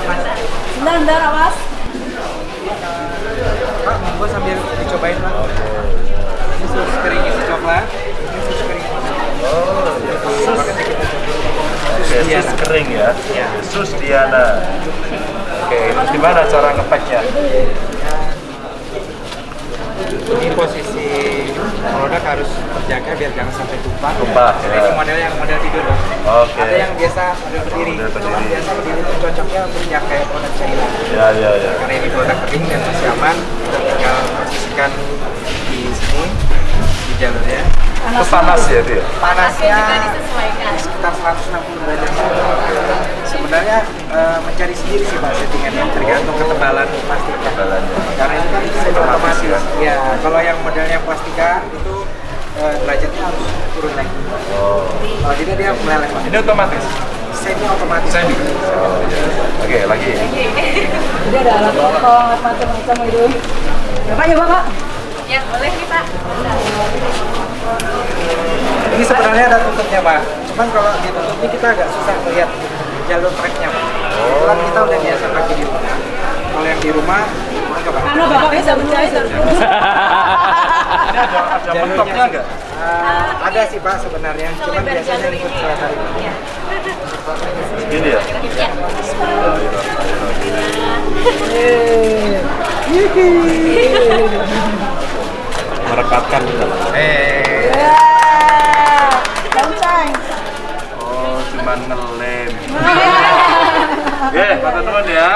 Bentar, bentar awas. Pak, monggo sambil dicobain Pak. Ini sus kering isi coklat. Ini sus kering. Oh, ya. Sus. Kering ya. Sus Diana. Oke, terus gimana cara ngepeknya? Ini posisi produk harus terjaga biar jangan sampai tumpah. Tumpah, ya. Ini model yang model tidur. Oke. Ada yang biasa model berdiri. Model berdiri. Kalau biasa berdiri itu cocoknya untuk yang kayak produk China. Ya, ya, ya. Karena ini produk kering dan masih aman, kita tinggal posisikan di sini di jalurnya. Itu panas ya itu ya? Panasnya juga disesuaikan. sekitar 160 derajat. Sebenarnya eh, mencari sendiri sih pak settingannya tergantung ketebalan plastiknya. Ketebalannya. Karena itu kan Otomatis ya? Ya kalau yang modelnya plastika itu eh, derajatnya harus turun lagi. Oh. Kalau tidak dia meleleh pak. Ini otomatis? Semi otomatis. Semi. Oh, ya. Oke, lagi. Jadi ada alat potong, macam-macam itu. Bapak ya bapak. Ya, boleh nih Pak. Ini sebenarnya ada tutupnya pak. Cuman kalau ditutup ini kita agak susah melihat jalur treknya pak. Kebetulan kita udah biasa pakai di rumah. Kalau yang di rumah. Karena bapaknya bisa Ini ada, mentoknya nggak? Eh, ada sih pak sebenarnya, cuman biasanya ikut saya tarik. Gini ya? Merekatkan gitu. Eh, kencang. Oh, cuman. Oke, kata teman ya.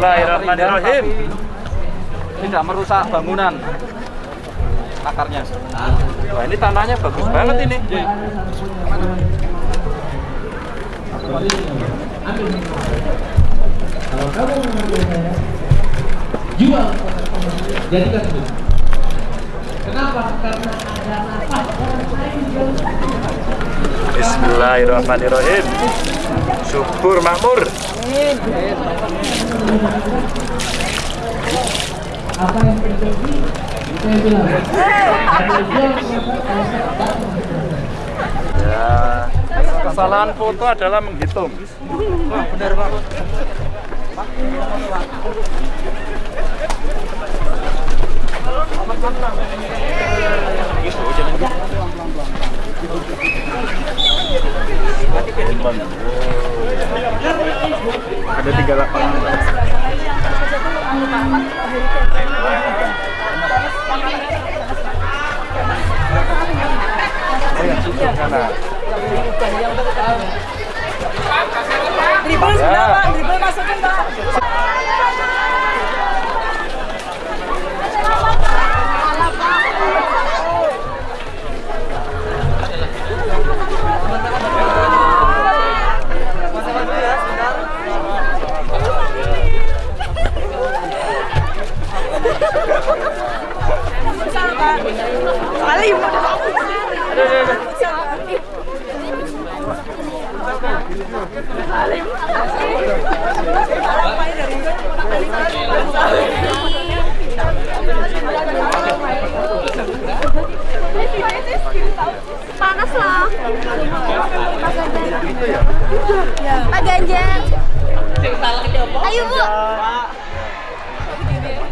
Bismillahirrahmanirrahim. Tidak merusak bangunan akarnya. Wah ini tanahnya bagus banget ini. Kalau kamu mengambil saya, jual jadikan itu. Kenapa? Karena ada nafas orang lain jual. Bismillahirrahmanirrahim. Subur makmur. Apa yang terjadi? Saya bilang. Ya, kesalahan foto adalah menghitung. Wah, benar Pak. Ada tiga lapangan. Dribble sudah Pak, dribble masukin Pak. Salim. Panas loh. Pak Ganjar. Ayo Bu.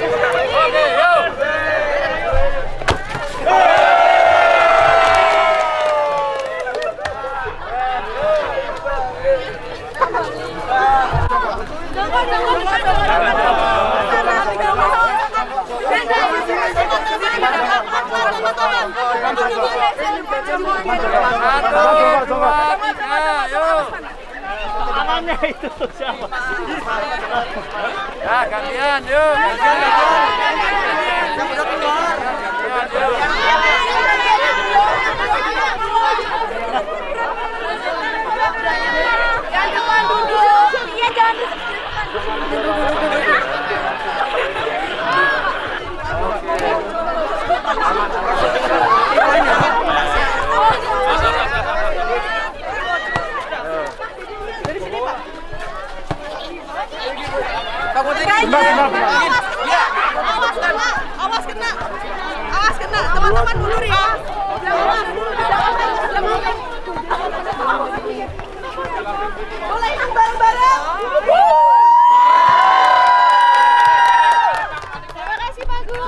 Satu, dua, tiga, yuk. Tangannya itu siapa? Ya, gantian, yuk. Gantian, Jangan depan duduk. Iya jangan duduk. Awas kena, awas kena, awas kena, teman-teman mundur ya. Boleh bareng-bareng. Terima kasih Pak Gu.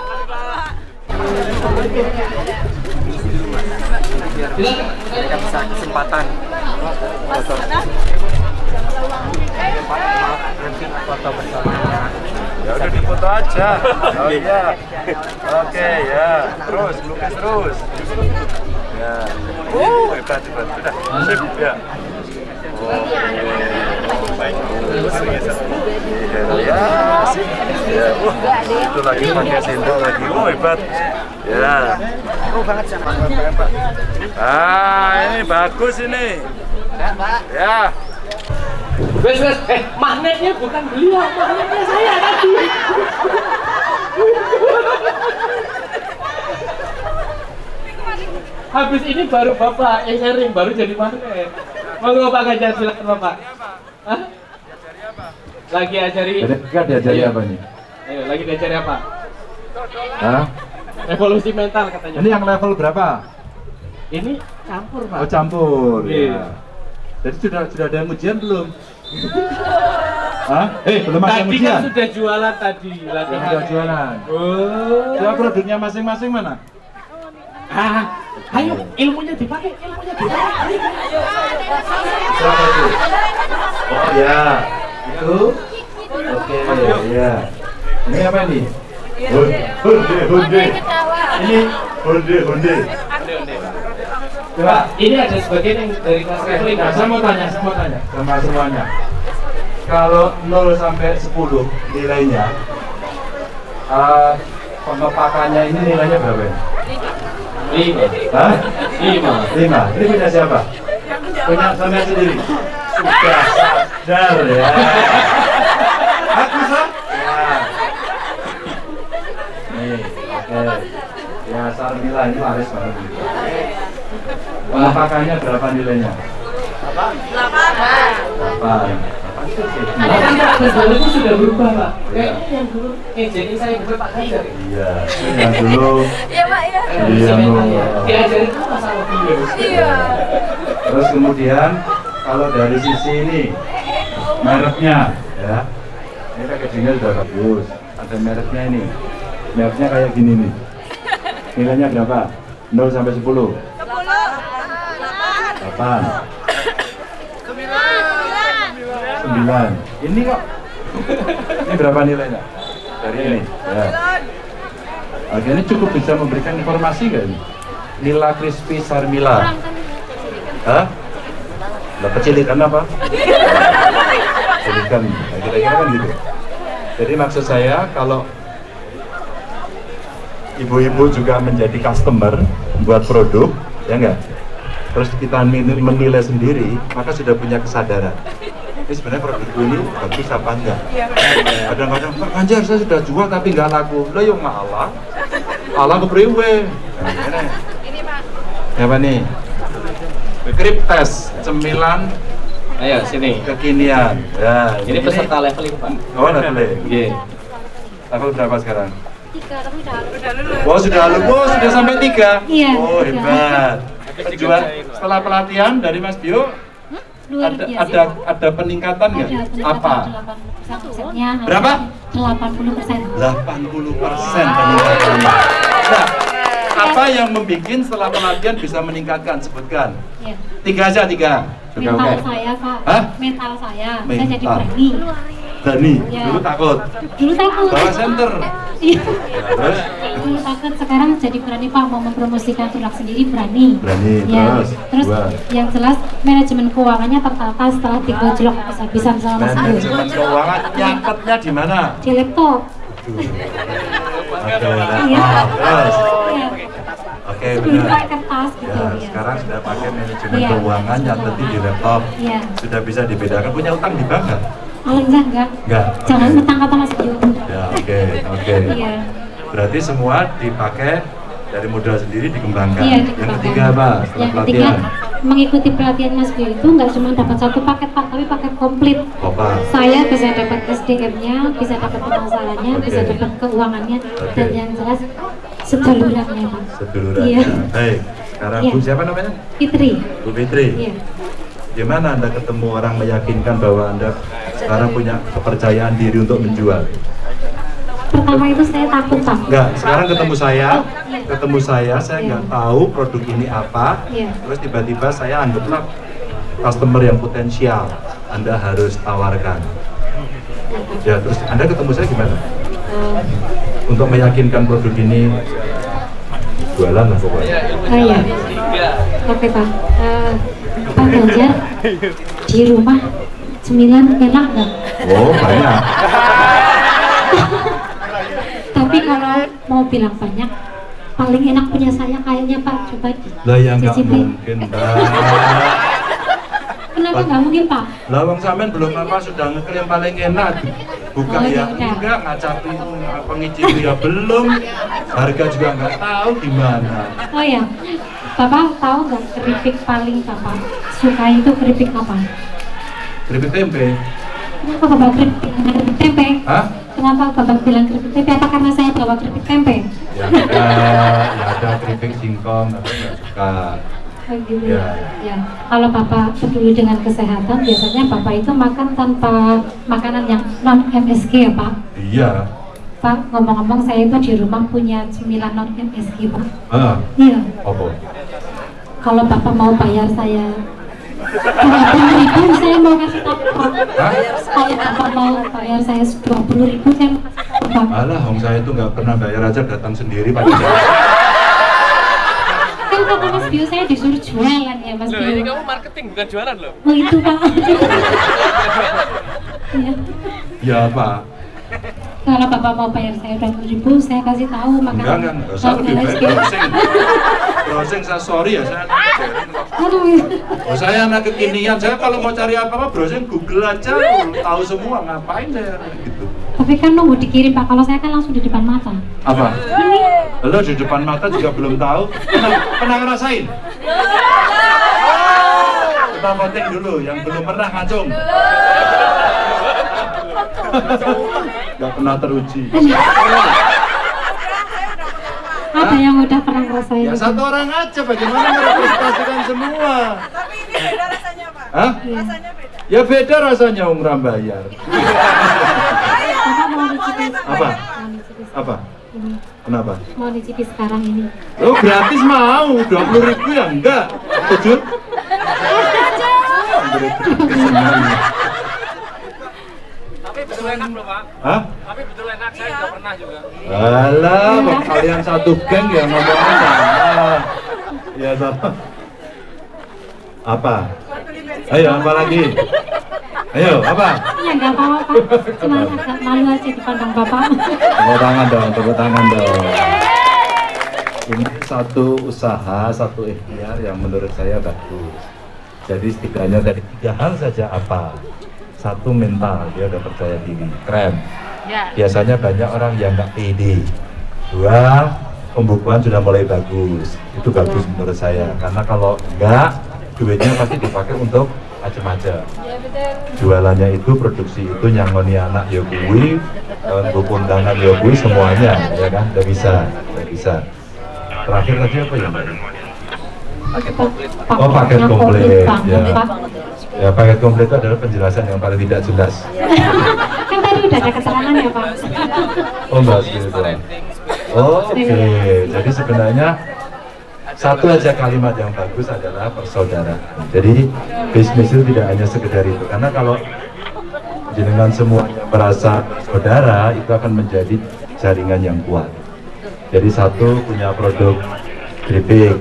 Tidak bisa kesempatan. Foto. Nanti foto bersama. Ya udah difoto aja. Oh iya. Oke ya. Terus lukis terus. Ya. Uh, hebat hebat. Sudah. Sip ya. Oh, baik. Ya, sip. Ya, itu lagi pakai sendok lagi. Oh, hebat. Ya. Oh banget sama. Ah, ini bagus ini. Ya. Wes wes, eh magnetnya bukan beliau, magnetnya saya tadi. Habis ini baru bapak yang sharing, baru jadi magnet. Monggo Pak Ganjar silakan bapak. Hah? Lagi ajari. Kan diajari Iya. apa nih? Ayo, lagi diajari apa? Hah? Evolusi mental katanya. Ini yang level berapa? Ini campur pak. Oh campur. Iya. Ya. Jadi sudah sudah ada yang ujian belum? Hah? Eh, belum ada Tadi kan sudah jualan tadi. latihan. Sudah jualan. Oh. Coba produknya masing-masing mana? Ah, ayo ilmunya dipakai, ilmunya dipakai. Itu? Oh ya, itu. Oke, ya. Ini apa ini? Hunde, hunde. Ini hunde, hunde. Coba, ini ada sebagian yang dari kelas traveling. Nah, saya mau tanya, saya mau tanya sama semuanya. Kalau 0 sampai 10 nilainya, eh pengepakannya ini nilainya berapa ya? Lima. Hah? Lima. Lima. Ini punya siapa? Punya sampai sendiri. Sudah sadar ya. Aku sah? Ya. Nih, oke. Ya, Sarmila ini laris banget. Pengepakannya berapa nilainya? Delapan. Nah, kan Pak Ghazali itu sudah berubah Pak. Kayaknya yang dulu ngejekin saya bukan Pak Ganjar. Iya, yang dulu Iya Pak ya. Iya. Diajarin sama beliau? Iya. Terus kemudian kalau dari sisi ini mereknya ya. Ini packagingnya sudah bagus. Ada mereknya ini. Mereknya kayak gini nih. Nilainya berapa? 0 sampai 10. 8. Sembilan. Ini kok. Ini berapa nilainya? Dari ini. Ya. Oke, ini cukup bisa memberikan informasi nggak ini? Nila Crispy Sarmila. Hah? Lah kecilikan apa? Kecilikan. Nah, kira-kira kan gitu. Jadi maksud saya kalau ibu-ibu juga menjadi customer buat produk, ya enggak? Terus kita menilai sendiri, maka sudah punya kesadaran. Ini sebenarnya produk ini bagus apa enggak? Kadang-kadang Pak Ganjar saya sudah jual tapi enggak laku. Lah yo ngalah. Allah kepriwe. Nah, ini. Ini Pak. Apa nih? Krip tes cemilan Ayo sini. kekinian. Ya, Ini peserta leveling Pak. Oh, leveling. Iya. Level berapa sekarang? Tiga tapi udah udah lulus. Oh, sudah lu. Oh, sudah sampai tiga. Iya, Oh, hebat. Penjual setelah pelatihan dari Mas Bio ada ada ada peningkatan nggak? Apa? 80 persennya. Berapa? 80 persen. 80 persen peningkatannya. Nah, apa yang membuat setelah pelatihan bisa meningkatkan? Sebutkan. Ya. Tiga aja tiga. Oke, Mental saya, Pak. Hah? Mental saya. Saya jadi berani. Dani, Ya. dulu takut. Dulu takut. Bawa center. Iya. Terus? Dulu takut, sekarang jadi berani, Pak. Mau mempromosikan produk sendiri berani. Berani, Ya. terus? Terus Dua. yang jelas manajemen keuangannya tertata setelah digojlok habis-habisan sama Mas. Manajemen keuangan nyatetnya di mana? Di laptop. Oke, Iya. nah, terus. Iya. Oke, Sebelum benar. kertas gitu. Ya, ya. sekarang sudah pakai manajemen Iya. keuangan nyatetin di laptop. Iya. Sudah bisa dibedakan. Punya utang di bank nggak? Paling enggak enggak. Enggak. Jangan mentang kata Mas Bio. Ya, oke, oke. Iya. Berarti semua dipakai dari modal sendiri dikembangkan. Iya, Yang dikembangkan. ketiga apa? Setelah Yang ketiga pelatihan. mengikuti pelatihan Mas Bio itu nggak cuma dapat satu paket Pak, tapi paket komplit. Apa? Saya bisa dapat SDM-nya, bisa dapat pemasarannya, Oke. bisa dapat keuangannya, Oke. dan yang jelas sedulurannya Pak. Seduluran. Iya. Baik. Sekarang Iya. Bu siapa namanya? Fitri. Bu Fitri. Iya. Gimana Anda ketemu orang meyakinkan bahwa Anda sekarang punya kepercayaan diri untuk menjual? Pertama itu saya takut Pak. Enggak, sekarang ketemu saya, iya. ketemu saya, saya nggak tahu produk ini apa. Iya. Terus tiba-tiba saya anggaplah customer yang potensial, Anda harus tawarkan. Ya, terus Anda ketemu saya gimana? Eh, Untuk meyakinkan produk ini jualan lah pokoknya. Oh iya. Oke Pak. Eh, Pak Ganjar di rumah cemilan enak nggak? Oh, banyak. (laughs) Tapi kalau mau bilang banyak, paling enak punya saya kayaknya Pak. Coba Lah ya nggak mungkin, Mbak. (laughs) Kenapa nggak mungkin Pak? Lah wong sampean belum apa sudah ngeklaim paling enak. Buka Oh, ya enggak, ngacapi apa ngicipi ya belum. Harga juga nggak tahu gimana. Oh ya, Bapak tahu nggak keripik paling Bapak suka itu keripik apa? Keripik tempe. Kenapa Bapak keripik, keripik tempe? Hah? Kenapa Bapak bilang keripik tempe? Apa karena saya bawa keripik tempe? Ya ada, ya ada keripik singkong, tapi nggak suka. Oh, gitu Ya. ya. ya. Kalau Bapak peduli dengan kesehatan, biasanya Bapak itu makan tanpa makanan yang non MSG ya Pak. Iya. Pak, ngomong-ngomong saya itu di rumah punya cemilan non MSG Pak. Ah, Iya. apa? Kalau Bapak mau bayar saya 20 ribu, saya mau kasih tahu Pak. Kalau Bapak mau bayar saya 20 ribu, saya mau kasih tahu Pak. Alah, Hong saya itu nggak pernah bayar aja datang sendiri Pak. Kan kata Mas Bio saya disuruh jualan ya Mas Loh, Bio. ini kamu marketing bukan jualan loh. Oh itu Pak. Iya. Ya Pak. Kalau Bapak mau bayar saya 20 ribu, saya kasih tahu Enggak, makanan enggak, enggak usah lebih baik browsing. Browsing saya sorry ya, saya Aduh. Oh, saya anak kekinian, saya kalau mau cari apa-apa browsing Google aja, tahu semua, ngapain saya gitu. Tapi kan nunggu dikirim Pak, kalau saya kan langsung di depan mata. Apa? Lo di depan mata juga belum tahu, pernah, pernah ngerasain? Kita voting dulu, yang belum pernah ngacung. Gak pernah teruji. Ada yang udah pernah ngerasain. Ya satu orang aja, bagaimana merepresentasikan semua? Tapi ini beda rasanya, Pak. Hah? Rasanya beda. Ya beda rasanya Om Rambayar. (laughs) Bapak mau dicicip Apa? Apa? Kenapa? Mau dicicip sekarang ini. Lo gratis mau, 20 ribu ya enggak? Setuju? Tapi betul enak loh pak. Hah? Tapi betul enak, saya juga pernah juga. Alah, kok kalian satu geng ya ngomongnya sama. Ya sama. Apa? Ayo, apa lagi? Ayo, apa? Ya nggak apa-apa Pak, cuma agak malu aja dipandang Bapak. Tepuk tangan dong, tepuk tangan dong. Ini satu usaha, satu ikhtiar yang menurut saya bagus. Jadi setidaknya dari tiga hal saja apa? Satu mental, dia udah percaya diri, keren. Ya. Biasanya banyak orang yang nggak pede. Dua, pembukuan sudah mulai bagus. Itu bagus menurut saya. Karena kalau enggak, duitnya pasti dipakai untuk macam-macam. Jualannya itu, produksi itu nyangoni anak ya kuwi, eh, buku undangan ya kuwi semuanya, ya kan? Udah bisa, udah bisa. Terakhir tadi apa ya Mbak? Oh paket komplit, ya. Ya paket komplit itu adalah penjelasan yang paling tidak jelas. (laughs) kan tadi udah ada keterangan ya Pak. Oh gitu. Oh, Oke, jadi sebenarnya satu aja kalimat yang bagus adalah persaudaraan. Jadi bisnis itu tidak hanya sekedar itu, karena kalau jenengan semuanya merasa saudara itu akan menjadi jaringan yang kuat. Jadi satu punya produk keripik,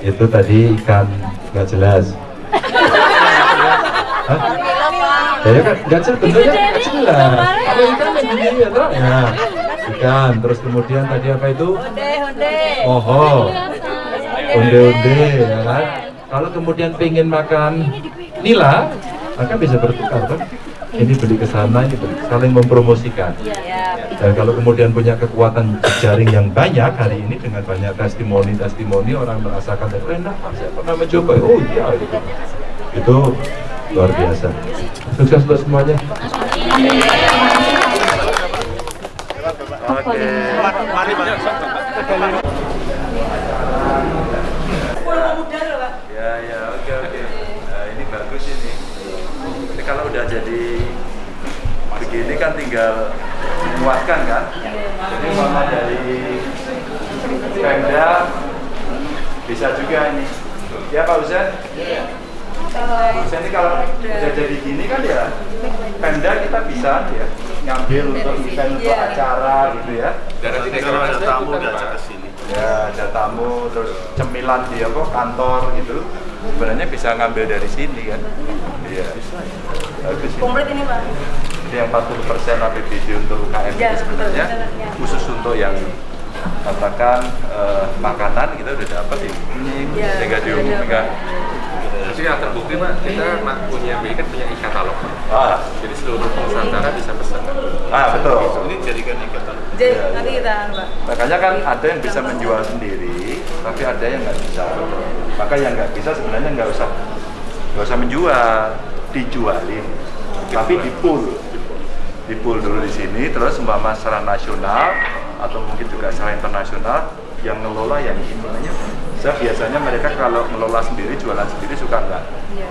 itu tadi ikan nggak jelas. Hah? Ya kan jelas, bentuknya nggak jelas. Kalau ikan yang gini ya toh? Ya, ikan. Terus kemudian tadi apa itu? Honde, honde. Oh, onde-onde, ya kan? Kalau kemudian pengen makan nila, maka bisa bertukar kan? Ini beli ke sana, ini beli saling mempromosikan. Dan kalau kemudian punya kekuatan jaring yang banyak hari ini dengan banyak testimoni-testimoni orang merasakan "Oh, enak, saya pernah mencoba. Oh iya, gitu. itu luar biasa. Sukses untuk semuanya. Oke. Ya, ya, oke, oke. Nah, ini bagus ini. Ini kalau udah jadi begini kan tinggal dimuatkan kan? Jadi mama dari Pemda bisa juga ini. Ya Pak Husen? Husen ini kalau udah jadi gini kan ya Pemda kita bisa ya ngambil untuk event untuk acara gitu ya. Dan nanti kalau ada tamu diajak ke sini. Ya, ada tamu terus cemilan di apa kantor gitu. Sebenarnya bisa ngambil dari sini kan. Iya. Bagus. ini. Komplit ini, Pak. Jadi yang 40% APBD untuk UKM Ya, itu sebenarnya betul, ya. khusus untuk yang katakan eh, makanan kita udah dapat ini Ya, sehingga diumumkan. Jadi yang terbukti Pak, kita mak- punya BI kan punya e-katalog. Ah. Jadi seluruh Nusantara bisa pesan. Ah, betul. Ini jadikan e-katalog. Jadi nanti kita Pak. Makanya kan ada yang bisa menjual sendiri, tapi ada yang nggak bisa. Maka yang nggak bisa sebenarnya nggak usah nggak usah menjual, dijualin, tapi di pool, di pool dulu di sini, terus umpama secara nasional atau mungkin juga secara internasional yang ngelola yang istilahnya saya biasanya mereka kalau ngelola sendiri jualan sendiri suka nggak Iya.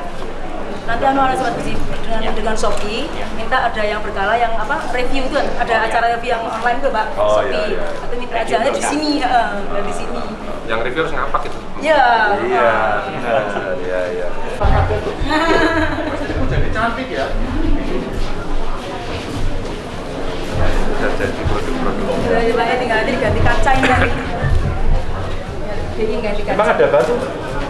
Nanti anu ada sobat dengan dengan Shopee minta ada yang berkala yang apa review itu ada acara review yang online tuh Pak Oh, Shopee. iya, iya. Atau minta acaranya di sini ya, di sini. Yang review harus ngapak gitu. Iya. iya iya iya Jadi cantik ya. sudah jadi produk-produk ya Pak ya, tinggal nanti diganti kaca ini Jadi ganti kaca. emang ada batu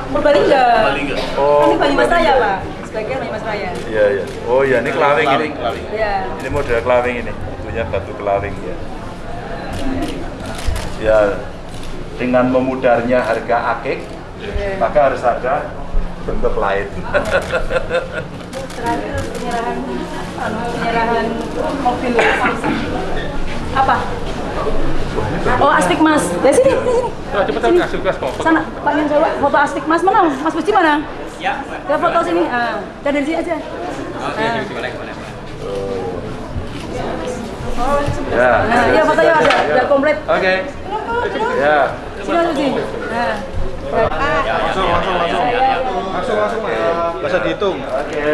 Purbalingga. Purbalingga. Oh, Ini Banyumas Raya. Pak. Sebagian Banyumas Raya. iya iya oh iya ini kelawing ini Iya. ini model kelawing ini punya batu kelawing ya ya dengan memudarnya harga akik Iya. maka harus ada bentuk lain Terakhir penyerahan anu, penyerahan mobil Samsung. Apa? Oh, astik Mas. Ya sini, sini, cepetan Sini. kasih gas kok. Sana, Pak yang coba foto astik Mas mana? Mas Puji mana? Ya. Ya foto sini. Ah, dan dari sini aja. Oke, Ah. boleh, boleh. ya Nah, iya fotonya ada, ada komplit. oke ya Sini aja sini. Nah. Langsung, langsung, langsung. Langsung, langsung. Nggak usah dihitung. Oke.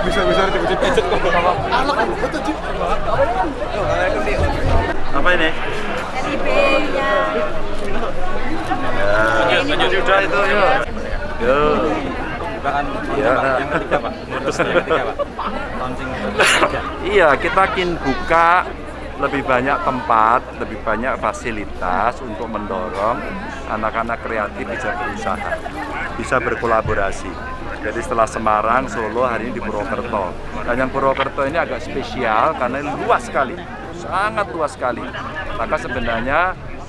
Bisa, bisa dipijit-pijit kok. Anak, betul Cip. Apa ini? NIP-nya. ya. Sudah itu yuk yuk Ya. Iya, kita ingin buka lebih banyak tempat, lebih banyak fasilitas untuk mendorong anak-anak kreatif bisa berusaha, bisa berkolaborasi. Jadi setelah Semarang, Solo, hari ini di Purwokerto. Dan yang Purwokerto ini agak spesial karena ini luas sekali, sangat luas sekali. Maka sebenarnya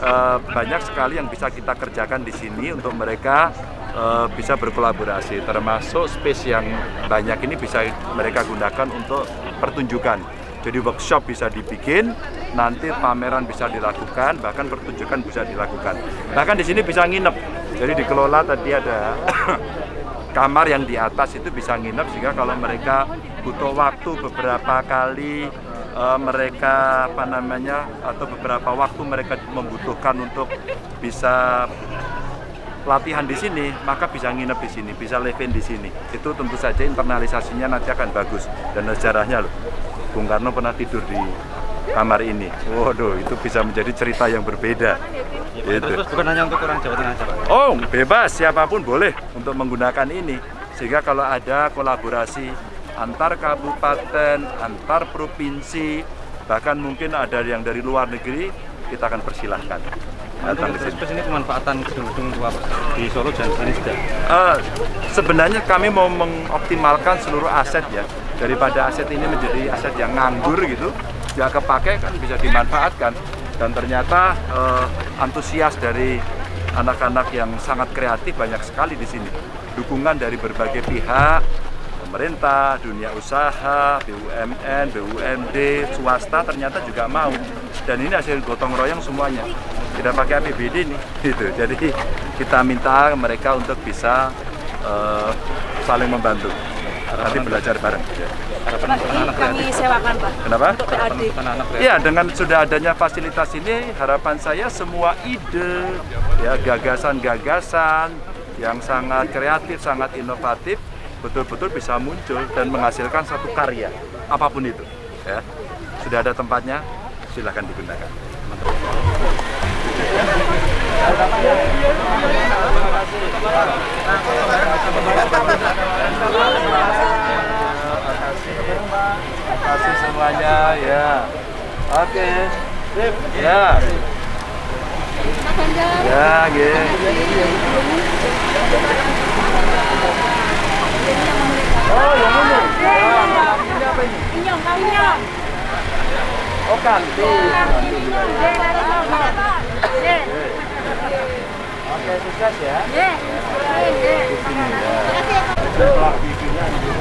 eh, banyak sekali yang bisa kita kerjakan di sini untuk mereka eh, bisa berkolaborasi. Termasuk space yang banyak ini bisa mereka gunakan untuk pertunjukan. Jadi workshop bisa dibikin, nanti pameran bisa dilakukan, bahkan pertunjukan bisa dilakukan. Bahkan di sini bisa nginep. Jadi dikelola tadi ada (coughs) kamar yang di atas itu bisa nginep sehingga kalau mereka butuh waktu beberapa kali eh, mereka apa namanya atau beberapa waktu mereka membutuhkan untuk bisa latihan di sini, maka bisa nginep di sini, bisa live-in di sini. Itu tentu saja internalisasinya nanti akan bagus dan sejarahnya loh. Bung Karno pernah tidur di kamar ini. Waduh, itu bisa menjadi cerita yang berbeda. Gitu. Terus bukan hanya untuk orang Jawa Tengah aja, Pak. Oh, bebas siapa pun boleh untuk menggunakan ini. Sehingga kalau ada kolaborasi antar kabupaten, antar provinsi, bahkan mungkin ada yang dari luar negeri, kita akan persilahkan. Datang ke sini. ini pemanfaatan gedung-gedung tua di Solo dan sini juga. Eh, sebenarnya kami mau mengoptimalkan seluruh aset ya. Daripada aset ini menjadi aset yang nganggur gitu nggak kepake kan bisa dimanfaatkan. Dan ternyata eh, antusias dari anak-anak yang sangat kreatif banyak sekali di sini. Dukungan dari berbagai pihak pemerintah, dunia usaha, BUMN, BUMD, swasta ternyata juga mau. Dan ini hasil gotong royong semuanya. Tidak pakai APBD nih (laughs) gitu. Jadi kita minta mereka untuk bisa eh, saling membantu. Nanti belajar bareng. Pak, ini kami sewakan Pak. Kenapa? Untuk PAD. Iya, dengan sudah adanya fasilitas ini, harapan saya semua ide, ya gagasan-gagasan yang sangat kreatif, sangat inovatif, betul-betul bisa muncul dan menghasilkan satu karya, apa pun itu. Ya, sudah ada tempatnya, silahkan digunakan. Terima kasih semuanya ya. Oke. Sip. Ya. Ya, gitu. Oh, yang ini. Ah, ini apa ini? Inyong, inyong. Oh, kantin. Oke, sukses ya. Bagus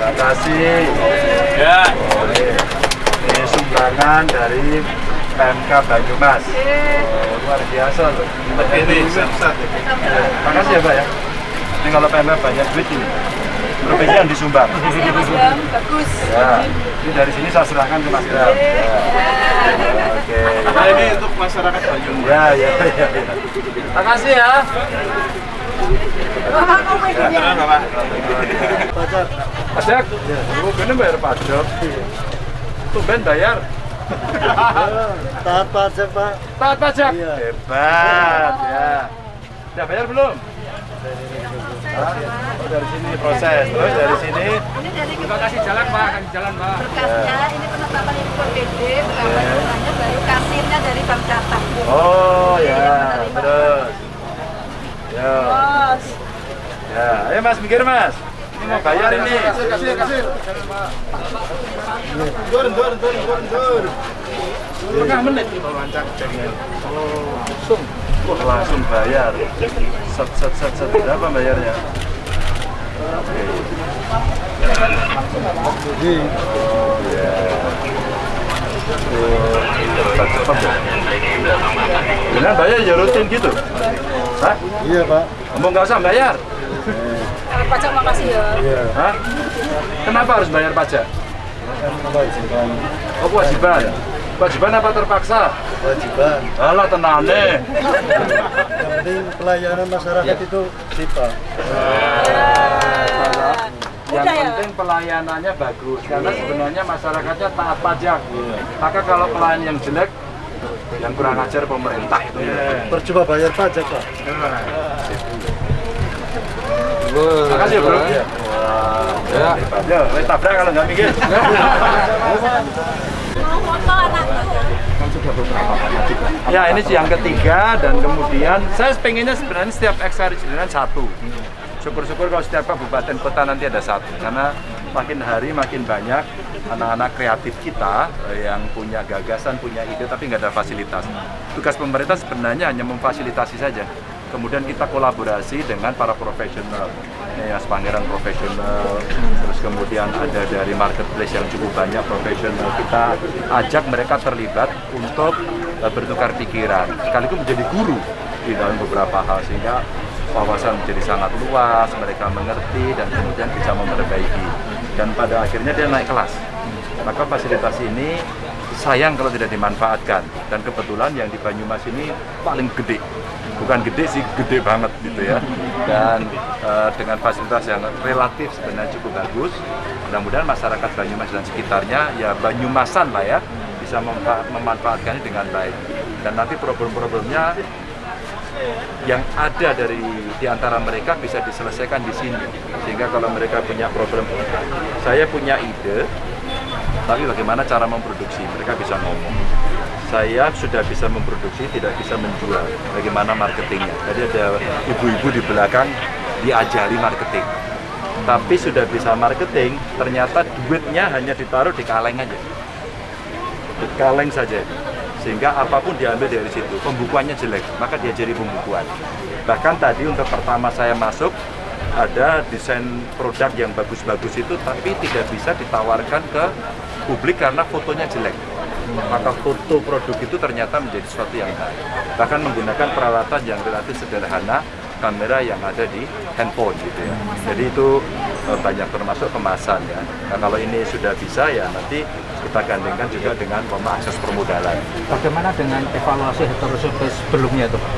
Terima kasih. Ya. Ini sumbangan dari PMK Banyumas. Oh, luar biasa loh. Ini Terima kasih ya Pak ya. Ini kalau PMK banyak duit ini. Provinsi yang disumbang. Makasih Mas Bram, bagus. Ya, ini dari sini saya serahkan ke Mas Bram. Ya. Oke. Nah, ini untuk masyarakat Banyumas. Ya, ya, ya. ya. Terima kasih ya. Pajak. Pajak? Oh, bener bayar pajak. Tumben bayar. Taat pajak Pak. Taat pajak? Hebat, ya. Sudah bayar belum? Oh, dari sini proses. Terus dari sini Ini dari Terima kasih jalan Pak, kasih jalan Pak. berkasnya, ini penetapan impor BD, berapa jumlahnya baru kasirnya dari Bank. Oh ya, terus. Ya. Bos. Ya, ayo Mas mikir Mas. Ini mau bayar ini. Kasir, kasir, kasir. Dur, dur, dur, dur, dur. Setengah menit jaringan. Oh, langsung. Langsung bayar. Set, set, set, set. Berapa bayarnya? Oke. Oh, ya. Oh, cepat, cepat ya. Beneran bayar ya rutin gitu? Hah? Iya Pak. Kamu nggak usah bayar? Kalau pajak makasih ya. Iya. Hah? Kenapa harus bayar pajak? Kewajiban. Oh, kewajiban. Kewajiban apa terpaksa? Kewajiban. Alah, tenane. Yang penting pelayanan masyarakat itu sifat. Yang penting pelayanannya bagus karena sebenarnya masyarakatnya taat pajak. Maka kalau pelayan yang jelek, yang kurang ajar pemerintah itu. Percuma bayar pajak Pak. Makasih ya bro. Ya. Ya, tabrak kalau nggak mikir. Mau foto anakku. Ya ini yang ketiga dan kemudian saya pengennya sebenarnya setiap ekstrakurikuler satu. Syukur-syukur kalau setiap kabupaten kota nanti ada satu karena makin hari makin banyak anak-anak kreatif kita eh, yang punya gagasan, punya ide tapi nggak ada fasilitas. Tugas pemerintah sebenarnya hanya memfasilitasi saja. Kemudian kita kolaborasi dengan para profesional, ya Pangeran profesional, terus kemudian ada dari marketplace yang cukup banyak profesional. Kita ajak mereka terlibat untuk eh, bertukar pikiran, sekaligus menjadi guru di dalam beberapa hal sehingga wawasan menjadi sangat luas, mereka mengerti dan kemudian bisa memperbaiki. Dan pada akhirnya dia naik kelas. Maka fasilitas ini sayang kalau tidak dimanfaatkan. Dan kebetulan yang di Banyumas ini paling gede. Bukan gede sih, gede banget gitu ya. Dan eh, dengan fasilitas yang relatif sebenarnya cukup bagus. Mudah-mudahan masyarakat Banyumas dan sekitarnya ya Banyumasan lah ya bisa memanfaatkannya dengan baik. Dan nanti problem-problemnya yang ada dari di antara mereka bisa diselesaikan di sini. Sehingga kalau mereka punya problem, saya punya ide, tapi bagaimana cara memproduksi? Mereka bisa ngomong. Saya sudah bisa memproduksi, tidak bisa menjual. Bagaimana marketingnya? Jadi ada ibu-ibu di belakang diajari marketing. Tapi sudah bisa marketing, ternyata duitnya hanya ditaruh di kaleng aja. Di kaleng saja sehingga apa pun diambil dari situ pembukuannya jelek maka dia jadi pembukuan. Bahkan tadi untuk pertama saya masuk ada desain produk yang bagus-bagus itu tapi tidak bisa ditawarkan ke publik karena fotonya jelek. Maka foto produk itu ternyata menjadi sesuatu yang baik. Bahkan menggunakan peralatan yang relatif sederhana kamera yang ada di handphone gitu ya. Jadi itu eh, banyak termasuk kemasan ya. Nah, kalau ini sudah bisa ya nanti kita gandengkan juga dengan umpama akses permodalan Bagaimana dengan evaluasi heterosurvey sebelumnya itu Pak?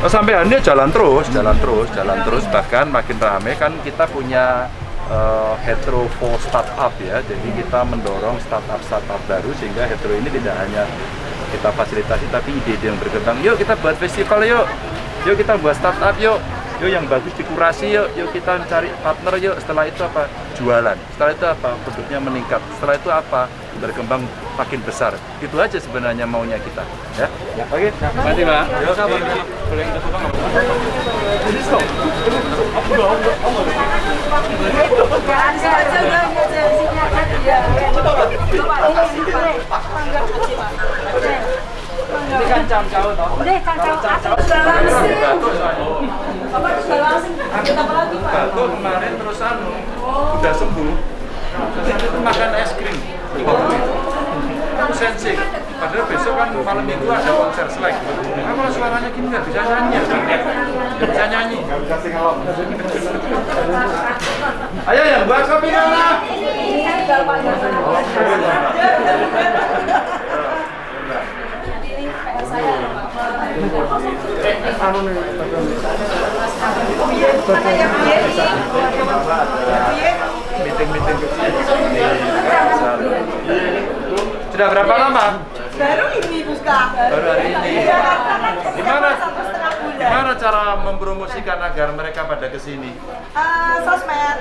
Oh, sampai ini jalan terus, jalan terus, jalan terus. Bahkan makin rame kan kita punya uh, hetero for startup ya. Jadi kita mendorong startup-startup baru sehingga hetero ini tidak hanya kita fasilitasi tapi ide-ide yang berkembang. Yuk kita buat festival yuk. Yuk kita buat startup yuk. Yuk yang bagus dikurasi yuk. Yuk kita cari partner yuk. Setelah itu apa? Jualan. Setelah itu apa? Produknya meningkat. Setelah itu apa? Berkembang makin besar. Itu aja sebenarnya maunya kita. Ya. Oke. Pak. Ya, sabar. Boleh kita tukang nggak? Ini kan toh. Sudah langsung. apa lagi, Pak? Batuk kemarin terus anu udah sembuh. Terus itu makan es krim. Aku sensi. Padahal besok kan malam minggu ada konser selek. Nah, kalau suaranya gini nggak bisa nyanyi. Nggak bisa nyanyi. Ayo yang buat kopi mana? Meeting-meeting kecil. Sudah berapa lama? Baru ini buka. Baru hari ini. Gimana? Gimana cara mempromosikan agar mereka pada ke sini? Eh, sosmed.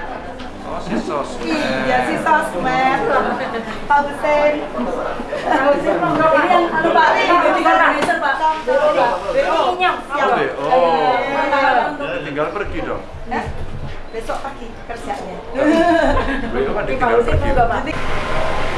Oh, si sosmed. Iya, si sosmed. Pak Hussein. Pak Hussein, ini yang anu Pak, ini juga produser Pak. Ini inyong. Oh, deh. oh. tinggal pergi dong. Eh, Besok pagi kerjanya. Besok kan tinggal pergi. mau?